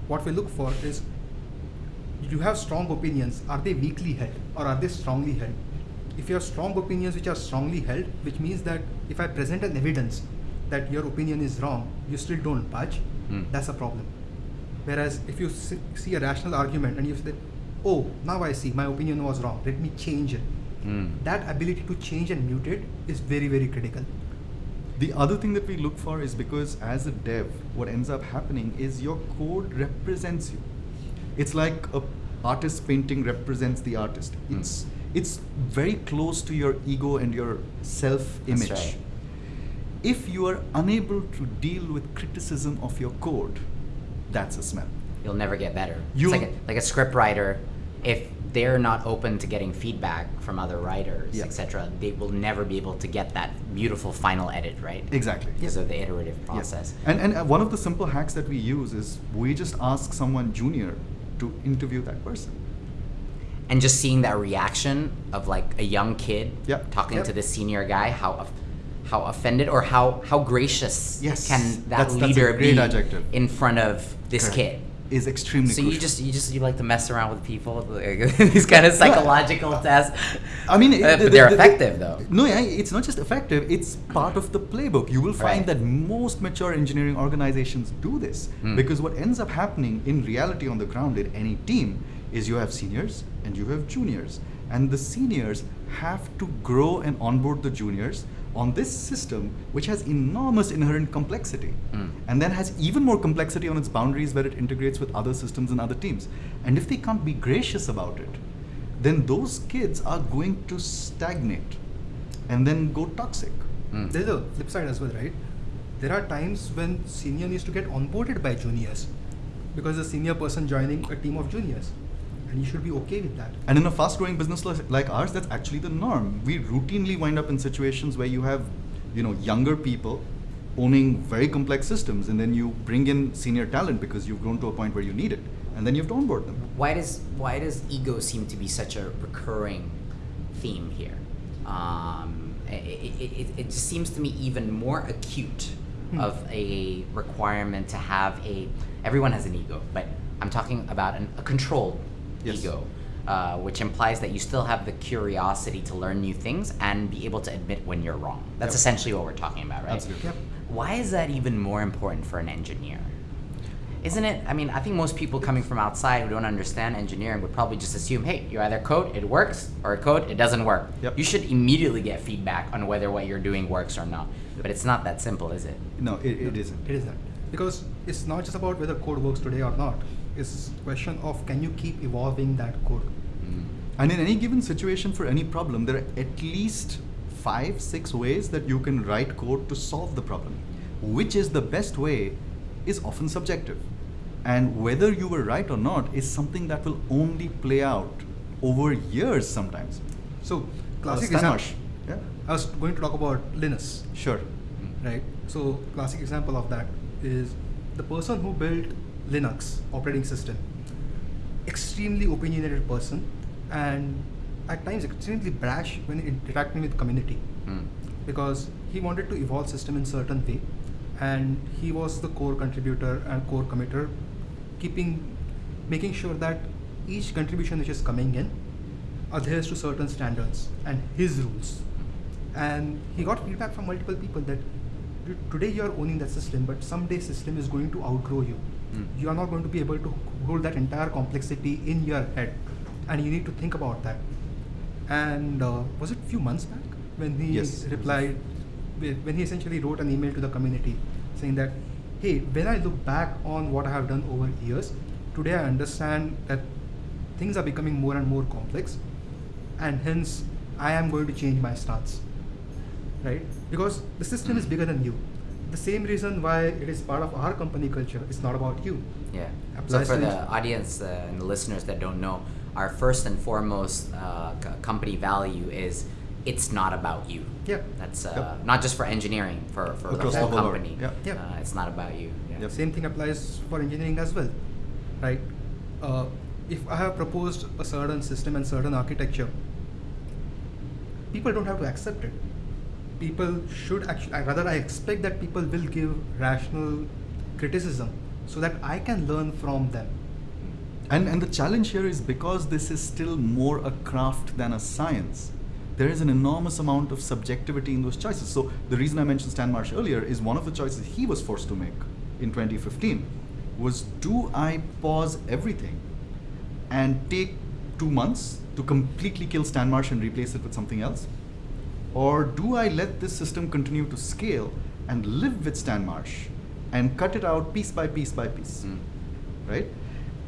What we look for is you have strong opinions. Are they weakly held or are they strongly held? If you have strong opinions which are strongly held, which means that if I present an evidence that your opinion is wrong, you still don't budge, Hmm. that's a problem. Whereas if you see see a rational argument and you say, oh, now I see, my opinion was wrong, let me change it. Mm. That ability to change and mutate is very, very critical. The other thing that we look for is because as a dev, what ends up happening is your code represents you. It's like a artist painting represents the artist. Hmm. It's it's very close to your ego and your self-image. right. If you are unable to deal with criticism of your code, that's a smell. You'll never get better. You- it's like a, like a script writer. If they're not open to getting feedback from other writers, Yeah. etc., they will never be able to get that beautiful final edit, right? Exactly. Because of the iterative process. And, and uh, one of the simple hacks that we use is we just ask someone junior to interview that person. And just seeing that reaction of like a young kid Yep. talking Yep. to the senior guy how how offended or how how gracious Yes, can that that's- that's leader great be adjective. in front of this Correct. kid Is extremely so you just you just you like to mess around with people *laughs* these kind of psychological tests I mean, Uh, but the- they're the- the- effective though No, yeah, it's not just effective, it's part of the playbook. You will find Right. that most mature engineering organizations do this Hmm. because what ends up happening in reality on the ground in any team is you have seniors and you have juniors. And the seniors have to grow and onboard the juniors on this system, which has enormous inherent complexity Hmm. and then has even more complexity on its boundaries where it integrates with other systems and other teams. And if they can't be gracious about it, then those kids are going to stagnate and then go toxic. Mm. There's a flip side as well, right? There are times when senior needs to get onboarded by juniors because the senior person joining a team of juniors, and you should be okay with that. And in a fast growing business like ours, that's actually the norm. We routinely wind up in situations where you have, you know, younger people owning very complex systems and then you bring in senior talent because you've grown to a point where you need it and then you have to onboard them. why does why does ego seem to be such a recurring theme here? Um, it, it, it, it just seems to me even more acute Hmm. of a requirement to have a. Everyone has an ego, but I'm talking about an, a controlled Yes. ego, uh, which implies that you still have the curiosity to learn new things and be able to admit when you're wrong. That's Yep. essentially what we're talking about, right? Absolutely. Yep. Why is that even more important for an engineer? Isn't it? I mean, I think most people coming from outside who don't understand engineering would probably just assume, hey, you either code, it works, or code, it doesn't work. Yep. You should immediately get feedback on whether what you're doing works or not. But it's not that simple, is it? No, it, it isn't. It isn't because it's not just about whether code works today or not. It's a question of can you keep evolving that code. Mm. And in any given situation for any problem, there are at least five, six ways that you can write code to solve the problem. Which is the best way is often subjective. And whether you were right or not is something that will only play out over years sometimes. So classic example. Yeah, I was going to talk about Linux, sure. right? So classic example of that is the person who built Linux operating system, extremely opinionated person, and at times extremely brash when interacting with community. Mm. because he wanted to evolve system in certain way and he was the core contributor and core committer keeping making sure that each contribution which is coming in adheres to certain standards and his rules. And he got feedback from multiple people that today you are owning that system, but someday system is going to outgrow you. Mm. You are not going to be able to hold that entire complexity in your head, and you need to think about that. And uh, was it a few months back when he Yes. replied, when he essentially wrote an email to the community saying that, hey, when I look back on what I have done over years, today I understand that things are becoming more and more complex, and hence I am going to change my stance. Right? Because the system is bigger than you. The same reason why it is part of our company culture, it's not about you. Yeah. So for the audience uh, and the listeners that don't know, our first and foremost uh, c- company value is it's not about you. Yeah. That's uh, Yep. not just for engineering, for, for Across the whole the company. Yeah. Yeah. Uh, it's not about you. Yeah. Yep. Same thing applies for engineering as well, right? Uh, if I have proposed a certain system and certain architecture, people don't have to accept it. People should actually, rather, I expect that people will give rational criticism so that I can learn from them. And, and the challenge here is because this is still more a craft than a science, there is an enormous amount of subjectivity in those choices. So the reason I mentioned Stan Marsh earlier is one of the choices he was forced to make in 2015 was do I pause everything and take two months to completely kill Stan Marsh and replace it with something else? Or do I let this system continue to scale and live with Stan Marsh and cut it out piece by piece by piece? Mm. right?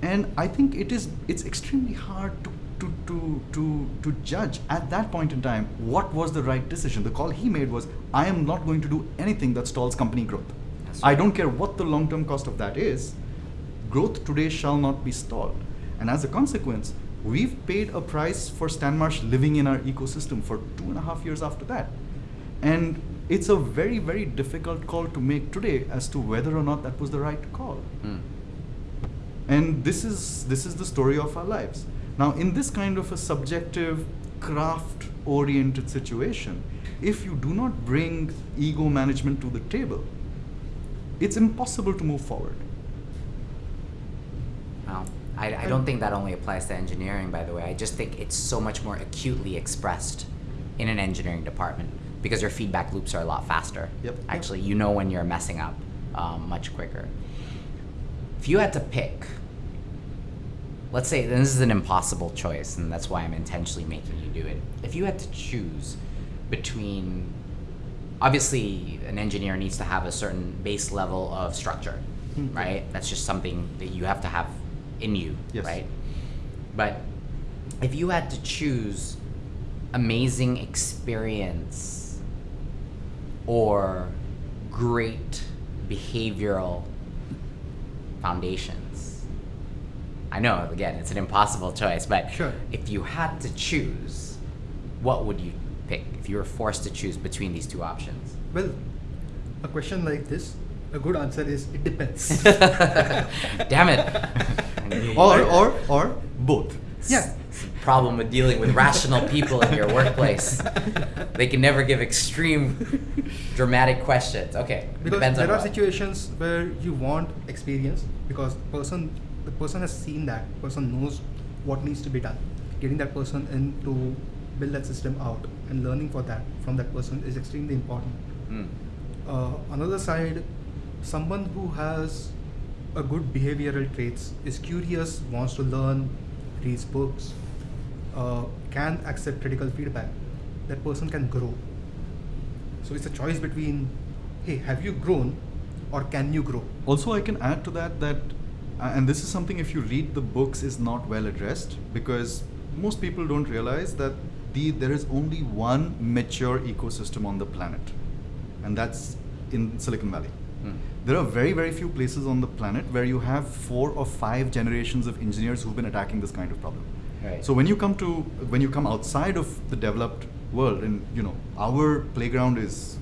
And i think it is it's extremely hard to to, to, to, to judge at that point in time what was the right decision. The call he made was i am not going to do anything that stalls company growth. I don't care what the long term cost of that is. Growth today shall not be stalled. And as a consequence we've paid a price for stanmarsh living in our ecosystem for two and a half years after that. And it's a very very difficult call to make today as to whether or not that was the right call. Mm. and this is this is the story of our lives. Now in this kind of a subjective craft oriented situation if you do not bring ego management to the table it's impossible to move forward I, I don't think that only applies to engineering, by the way. I just think it's so much more acutely expressed in an engineering department because your feedback loops are a lot faster. Yep. Actually, you know when you're messing up um, much quicker. If you had to pick, let's say this is an impossible choice, and that's why I'm intentionally making you do it. If you had to choose between, obviously, an engineer needs to have a certain base level of structure, Hmm. right? That's just something that you have to have in you, Yes. right? But if you had to choose amazing experience or great behavioral foundations. I know, again, it's an impossible choice, but Sure. if you had to choose, what would you pick if you were forced to choose between these two options? Well, a question like this, a good answer is it depends. *laughs* Damn it. *laughs* or or or both yeah. Problem with dealing with rational people in your workplace. They can never give extreme, dramatic questions. Okay, because depends on there are what. situations where you want experience because person the person has seen that person knows what needs to be done getting that person in to build that system out and learning for that from that person is extremely important Mm. uh, another side someone who has a good behavioral traits is curious wants to learn reads books uh, can accept critical feedback that person can grow so it's a choice between hey have you grown or can you grow Also, I can add to that that, uh, and this is something if you read the books is not well addressed because most people don't realize that the there is only one mature ecosystem on the planet, and that's in Silicon Valley. Mm. There are very very few places on the planet where you have four or five generations of engineers who've been attacking this kind of problem. Right. So when you come to when you come outside of the developed world, and you know our playground is,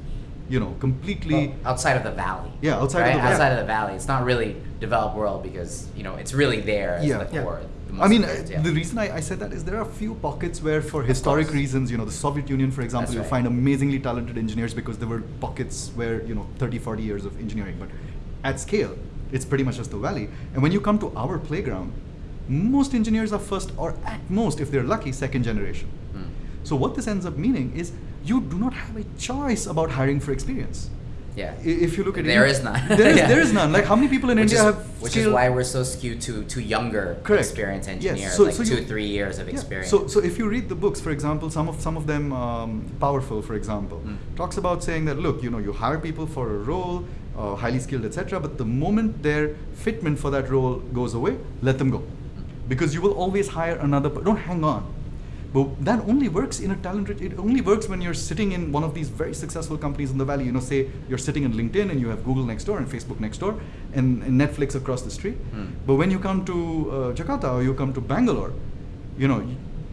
you know, completely. Well, outside of the valley. Yeah, outside of the valley. Outside of the valley, it's not really developed world because you know it's really there as Yeah. the core. the I mean, yeah. the reason I, I said that is there are a few pockets where, for historic reasons, you know, the Soviet Union, for example, That's you right. find amazingly talented engineers because there were pockets where, you know, 30, 40 years of engineering. But at scale, it's pretty much just the valley. And when you come to our playground, Most engineers are first, or at most, if they're lucky, second generation. Hmm. So what this ends up meaning is you do not have a choice about hiring for experience. Yeah. If you look at There India- is none. there is *laughs* Yeah. there is none. Like how many people in which India is, have which is why we're so skewed to to younger Correct. experienced Yes. engineers, So- like so two you- three years of Yeah. experience. So, so if you read the books, for example, some of some of them, um, Powerful, for example, Mm. talks about saying that look, you know, you hire people for a role, uh, highly skilled, etc. But the moment their fitment for that role goes away, let them go, because you will always hire another. Don't hang on. But that only works in a talented. It only works when you're sitting in one of these very successful companies in the valley. You know, say you're sitting in LinkedIn and you have Google next door and Facebook next door and, and Netflix across the street. Hmm. But when you come to uh, Jakarta or you come to Bangalore, you know,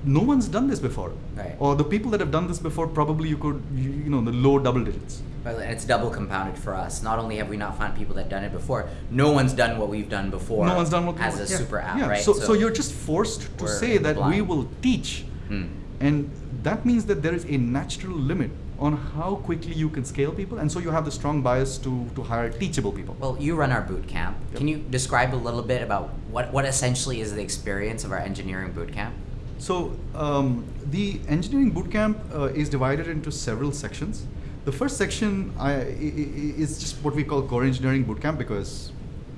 no one's done this before. Right. Or the people that have done this before, probably you could, you, you know, the low double digits. Well, and it's double compounded for us. Not only have we not found people that done it before, no one's done what we've done before. no one's done what as a Yeah. super app, yeah. right? So, so, you're just forced to say that we will teach, Hmm. and that means that there is a natural limit on how quickly you can scale people, and so you have the strong bias to to hire teachable people. Well, you run our boot camp. Yep. Can you describe a little bit about what, what essentially is the experience of our engineering boot camp? So um, the engineering bootcamp uh, is divided into several sections. The first section I, is just what we call core engineering boot camp because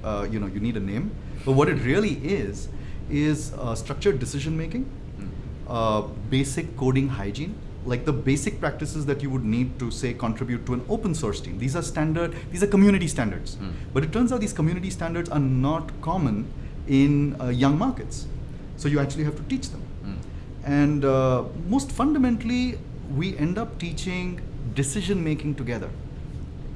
uh, you know you need a name. But what it really is is uh, structured decision making. Uh, basic coding hygiene, like the basic practices that you would need to say contribute to an open source team. These are standard. These are community standards. Hmm. But it turns out these community standards are not common in uh, young markets. So you actually have to teach them. Hmm. And uh, most fundamentally, we end up teaching decision making together.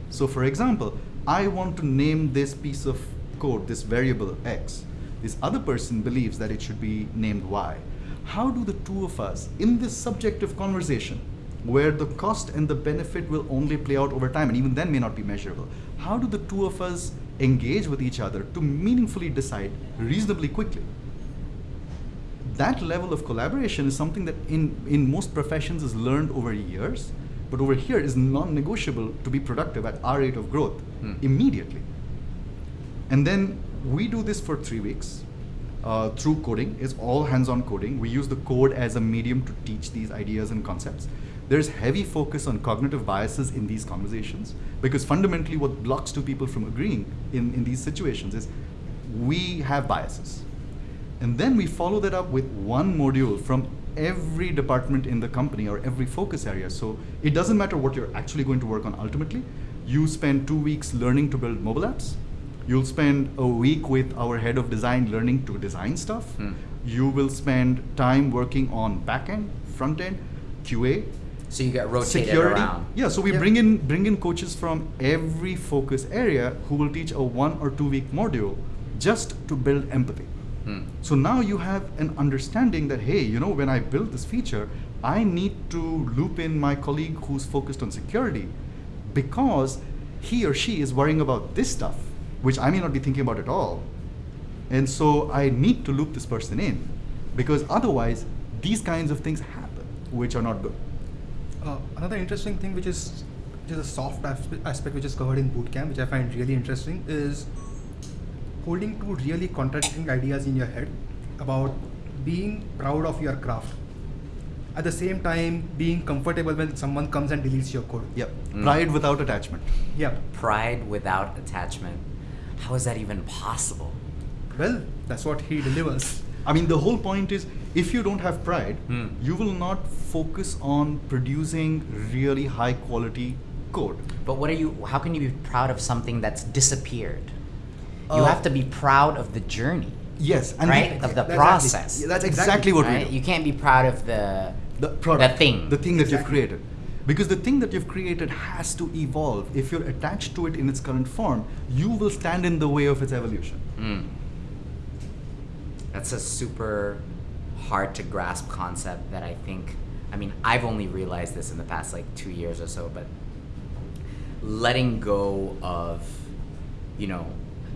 So, for example, I want to name this piece of code, this variable x. This other person believes that it should be named y. How do the two of us, in this subjective conversation, where the cost and the benefit will only play out over time and even then may not be measurable, how do the two of us engage with each other to meaningfully decide reasonably quickly? that level of collaboration is something that in, in most professions is learned over years, but over here is non-negotiable to be productive at our rate of growth Hmm. immediately. And then we do this for three weeks uh, through coding. It's all hands-on coding. We use the code as a medium to teach these ideas and concepts. There's heavy focus on cognitive biases in these conversations because fundamentally what blocks two people from agreeing in, in these situations is we have biases. And then we follow that up with one module from every department in the company or every focus area. So it doesn't matter what you're actually going to work on ultimately. You spend two weeks learning to build mobile apps. You'll spend a week with our head of design learning to design stuff. Hmm. You will spend time working on backend, front end, QA, So you get rotated security. around. Yeah, so we Yeah. bring in bring in coaches from every focus area who will teach a one or two week module just to build empathy. Hmm. So now you have an understanding that hey, you know, when I build this feature, I need to loop in my colleague who's focused on security because he or she is worrying about this stuff, which I may not be thinking about at all. And so I need to loop this person in because otherwise these kinds of things happen, which are not good. Uh, another interesting thing, which is which is a soft aspect, which is covered in bootcamp, which I find really interesting, is holding two really contradicting ideas in your head about being proud of your craft. At the same time, being comfortable when someone comes and deletes your code. Yep. Mm. Pride without attachment. Yeah. Pride without attachment. How is that even possible? Well, that's what he delivers. I mean, the whole point is if you don't have pride, Hmm. you will not focus on producing really high quality code. But what are you? How can you be proud of something that's disappeared? You Uh, have to be proud of the journey, Yes, and right? the- of the Exactly. process. Yeah, that's Exactly. exactly, what we do. You can't be proud of the the product, the thing. the thing that you've created. Because the thing that you've created has to evolve. If you're attached to it in its current form, you will stand in the way of its evolution. Mm. That's a super hard to grasp concept that I think. I mean, I've only realized this in the past like two years or so, but letting go of, you know,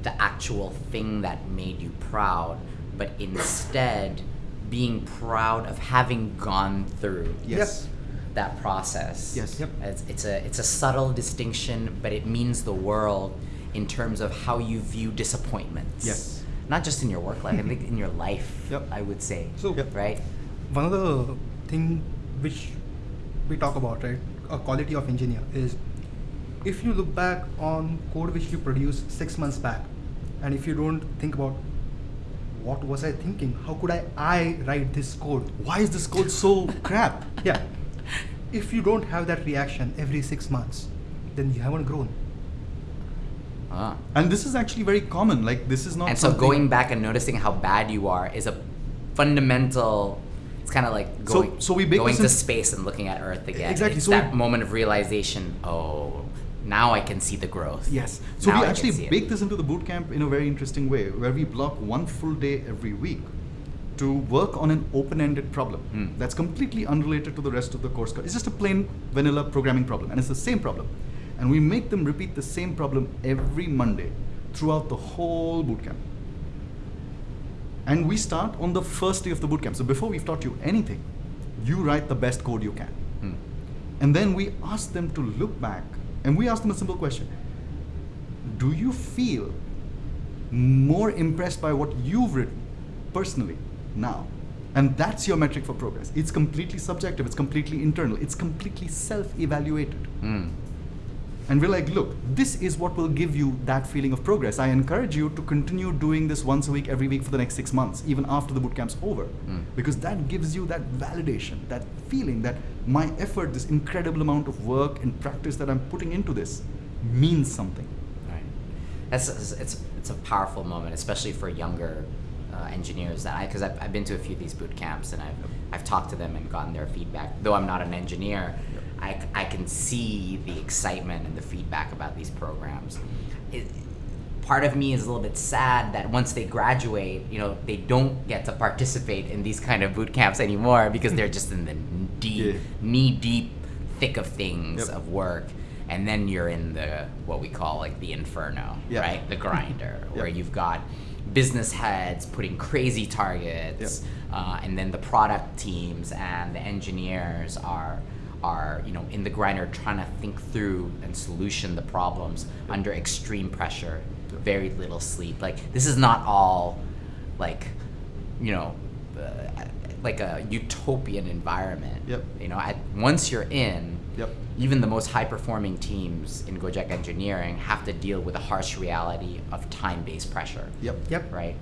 the actual thing that made you proud, but instead being proud of having gone through Yes. That process. Yes. Yep. It's, it's a it's a subtle distinction, but it means the world in terms of how you view disappointments. Yes. not just in your work life, I think in your life. Yep. I would say. So- Yep. right. one of the thing which we talk about, right, a quality of engineer is if you look back on code which you produced six months back, and if you don't think about what was I thinking, how could I I write this code? Why is this code so *laughs* crap? Yeah, if you don't have that reaction every six months, then you haven't grown. Ah. And this is actually very common. Like this is not. And so going back and noticing how bad you are is a fundamental. It's kind of like going, so we bake going this to space and looking at Earth again. Exactly, It's so that we- moment of realization. Oh, now I can see the growth. Yes. So Now we I can see actually it. bake this into the bootcamp in a very interesting way, where we block one full day every week to work on an open-ended problem Hmm. that's completely unrelated to the rest of the course. Code. It's just a plain vanilla programming problem, and it's the same problem. And we make them repeat the same problem every Monday throughout the whole bootcamp. And we start on the first day of the bootcamp. So before we've taught you anything, you write the best code you can. Hmm. And then we ask them to look back and we ask them a simple question Do you feel more impressed by what you've written personally now? And that's your metric for progress. It's completely subjective, it's completely internal, it's completely self evaluated. Hmm. And we're like, look, this is what will give you that feeling of progress. I encourage you to continue doing this once a week, every week for the next six months, even after the bootcamp's over. Mm. Because that gives you that validation, that feeling that my effort, this incredible amount of work and practice that I'm putting into this means something. Right. That's it's it's, it's a powerful moment, especially for younger uh, engineers. That I because I've, I've been to a few of these boot camps and I've I've talked to them and gotten their feedback. Though I'm not an engineer, I, I can see the excitement and the feedback about these programs. It, part of me is a little bit sad that once they graduate, you know, they don't get to participate in these kind of boot camps anymore because they're just in the deep, Yeah. knee deep thick of things Yep. of work and then you're in the what we call like the inferno Yeah. right the grinder *laughs* where you've got business heads putting crazy targets uh, and then the product teams and the engineers are are you know in the grinder trying to think through and solution the problems under extreme pressure. Yep. very little sleep. Like this is not all like you know uh, like a utopian environment. Yep. you know at, once you're in Yep. even the most high performing teams in Gojek engineering have to deal with the harsh reality of time based pressure. Yep. Yep. Right?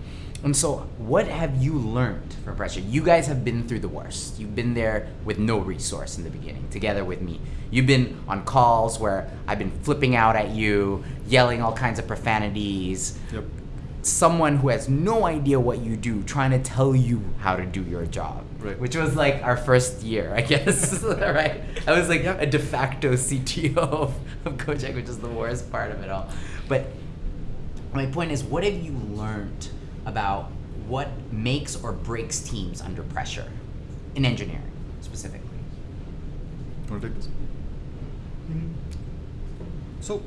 And so, what have you learned from pressure? You guys have been through the worst. You've been there with no resource in the beginning, together with me. You've been on calls where I've been flipping out at you, yelling all kinds of profanities. Yep. Someone who has no idea what you do trying to tell you how to do your job. Right. Which was like our first year, I *laughs* guess. *laughs* right? I was like a de facto CTO *laughs* of, of Gojek, which is the worst part of it all. But my point is, what have you learned about what makes or breaks teams under pressure in engineering specifically? Want to take this? Mm. So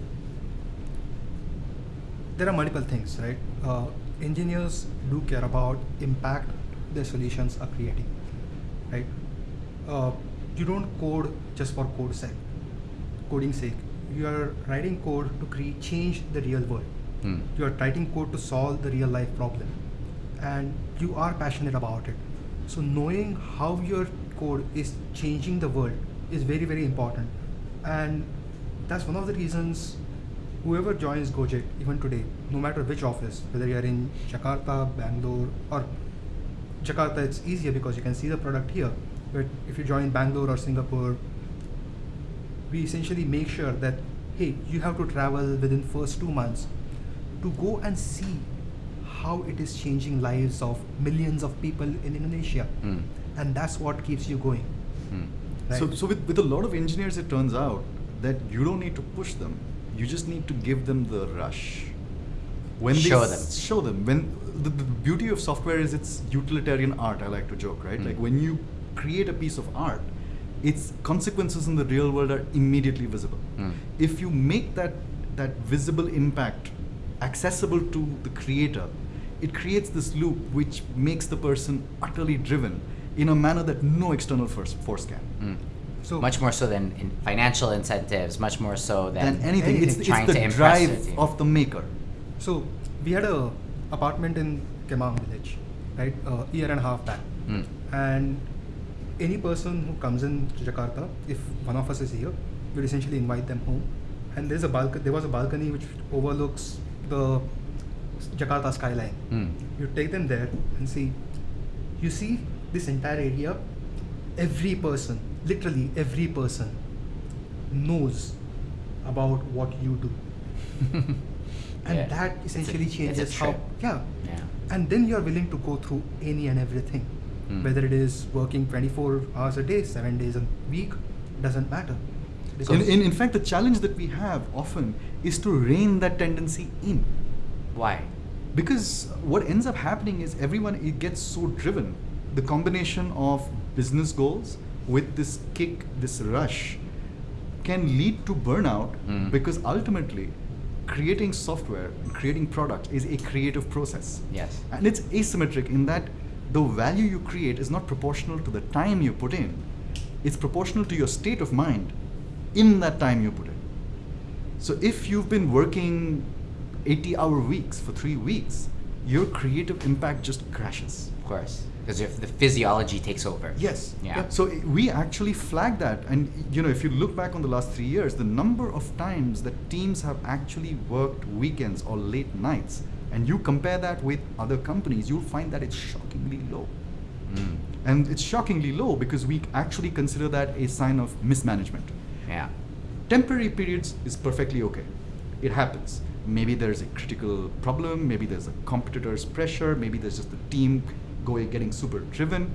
there are multiple things, right? Uh, engineers do care about impact their solutions are creating, right? Uh, you don't code just for code sake, coding sake. You are writing code to create change the real world. Hmm. You are writing code to solve the real life problem, and you are passionate about it. So knowing how your code is changing the world is very very important, and that's one of the reasons whoever joins Gojek even today, no matter which office, whether you are in Jakarta, Bangalore, or Jakarta, it's easier because you can see the product here. But if you join Bangalore or Singapore, we essentially make sure that hey, you have to travel within first two months to go and see how it is changing lives of millions of people in Indonesia, Hmm. and that's what keeps you going. Hmm. Right? So, so with, with a lot of engineers, it turns out that you don't need to push them. You just need to give them the rush. When they Show s- them. Show them. When the, the beauty of software is it's utilitarian art. I like to joke, right? Mm. Like when you create a piece of art, its consequences in the real world are immediately visible. Mm. If you make that that visible impact accessible to the creator, it creates this loop which makes the person utterly driven in a manner that no external force, force can. Hmm. So much more so than in financial incentives, much more so than, than anything. It's, anything. it's Trying the to drive of the maker. So we had a apartment in Kemang village, right? A year and a half back, Mm. and any person who comes in to Jakarta, if one of us is here, we'll essentially invite them home. And there's a balcony. There was a balcony which overlooks the Jakarta skyline. Mm. You take them there and see. You see this entire area. Every person, literally every person, knows about what you do, *laughs* and Yeah. that It's a- essentially it's a changes how. Yeah, Yeah. and then you're willing to go through any and everything Hmm. whether it is working 24 hours a day 7 days a week doesn't matter In, in, in fact, the challenge that we have often is to rein that tendency in. Why? Because what ends up happening is everyone it gets so driven. The combination of business goals with this kick, this rush, can lead to burnout Mm. because ultimately creating software and creating product is a creative process. Yes. And it's asymmetric in that the value you create is not proportional to the time you put in. It's proportional to your state of mind in that time you put in. So if you've been working 80 hour weeks for three weeks, your creative impact just crashes. Of course. Because if the physiology takes over. Yes. Yeah. So we actually flag that, and you know, if you look back on the last three years, the number of times that teams have actually worked weekends or late nights, and you compare that with other companies, you'll find that it's shockingly low. Mm. And it's shockingly low because we actually consider that a sign of mismanagement. Yeah. Temporary periods is perfectly okay. It happens. Maybe there's a critical problem, maybe there's a competitor's pressure, maybe there's just the team going getting super driven.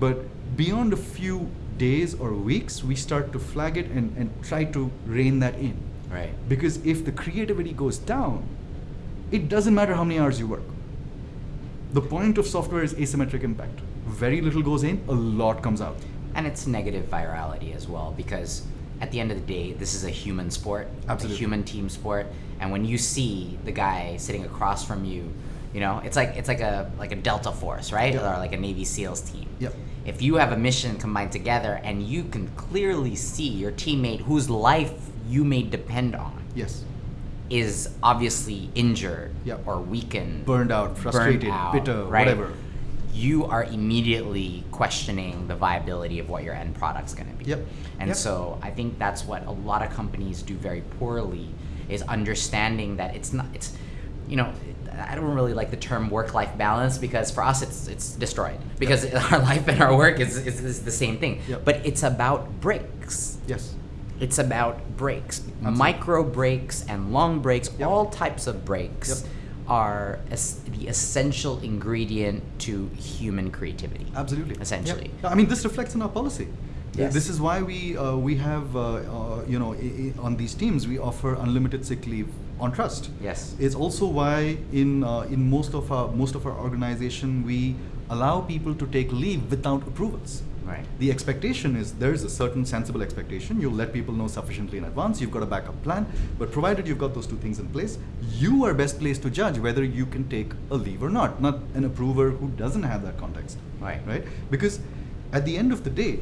But beyond a few days or weeks, we start to flag it and, and try to rein that in. Right. Because if the creativity goes down, it doesn't matter how many hours you work. The point of software is asymmetric impact. Very little goes in, a lot comes out. And it's negative virality as well because at the end of the day, this is a human sport, Absolutely. a human team sport. And when you see the guy sitting across from you, you know, it's like it's like a like a Delta Force, right? Yep. Or like a Navy SEALs team. Yep. If you have a mission combined together and you can clearly see your teammate whose life you may depend on Yes. is obviously injured Yep. or weakened, Burned out, frustrated, out, bitter, right? whatever. You are immediately questioning the viability of what your end product's going to be. Yep. And Yep. so I think that's what a lot of companies do very poorly is understanding that it's not it's you know I don't really like the term work-life balance because for us it's it's destroyed because *laughs* our life and our work is, is, is the same thing. Yep. But it's about breaks. Yes. It's about breaks, Absolutely. micro breaks and long breaks. Yep. All types of breaks Yep. are es- the essential ingredient to human creativity. Absolutely. Essentially. I mean, this reflects in our policy. Yes. This is why we uh, we have uh, uh, you know on these teams we offer unlimited sick leave on trust. Yes. It's also why in uh, in most of our most of our organization we allow people to take leave without approvals. Right. The expectation is there's a certain sensible expectation. You'll let people know sufficiently in advance. You've got a backup plan. But provided you've got those two things in place, you are best placed to judge whether you can take a leave or not, not an approver who doesn't have that context. Right. Right? Because at the end of the day,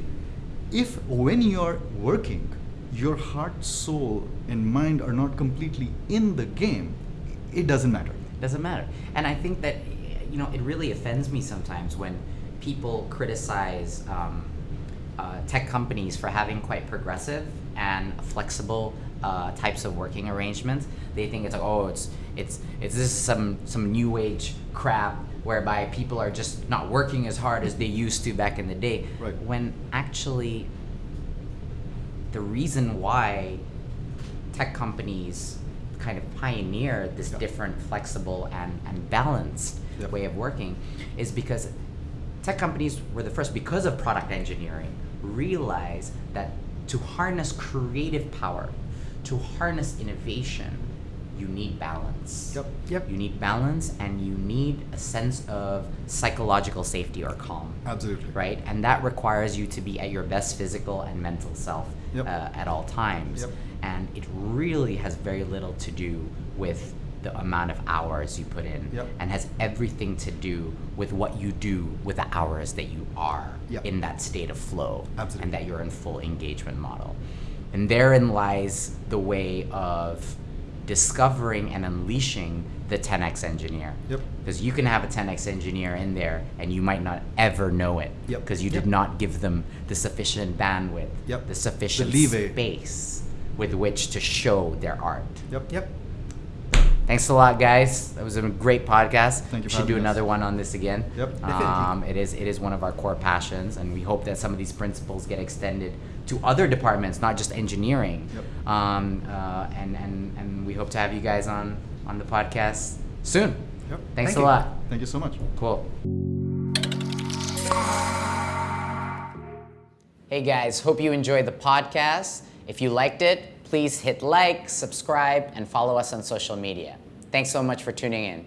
if when you're working, your heart, soul, and mind are not completely in the game, it doesn't matter. It doesn't matter. And I think that, you know, it really offends me sometimes when people criticize um, uh, tech companies for having quite progressive and flexible uh, types of working arrangements. They think it's like, oh, it's it's it's this is some some new age crap whereby people are just not working as hard as they used to back in the day. Right. When actually, the reason why tech companies kind of pioneer this Yeah. different, flexible, and, and balanced Yep. way of working is because tech companies were the first, because of product engineering, realize that to harness creative power, to harness innovation, you need balance. Yep. Yep. You need balance and you need a sense of psychological safety or calm Absolutely. right? And that requires you to be at your best physical and mental self Yep. uh, at all times. Yep. And it really has very little to do with the amount of hours you put in, Yep. and has everything to do with what you do with the hours that you are Yep. in that state of flow, Absolutely. and that you're in full engagement model. And therein lies the way of discovering and unleashing the 10x engineer. Yep. Because you can have a 10x engineer in there and you might not ever know it. Yep. Because you did Yep. not give them the sufficient bandwidth, Yep. the sufficient leeway. space with which to show their art. Yep. Yep. Thanks a lot, guys. That was a great podcast. Thank you We should do us. another one on this again. Yep. Um, it is it is one of our core passions, and we hope that some of these principles get extended to other departments, not just engineering. Yep. Um, uh, and and and we hope to have you guys on on the podcast soon. Yep. Thanks Thank a you. lot. Thank you so much. Cool. Hey guys, hope you enjoyed the podcast. If you liked it, please hit like, subscribe, and follow us on social media. Thanks so much for tuning in.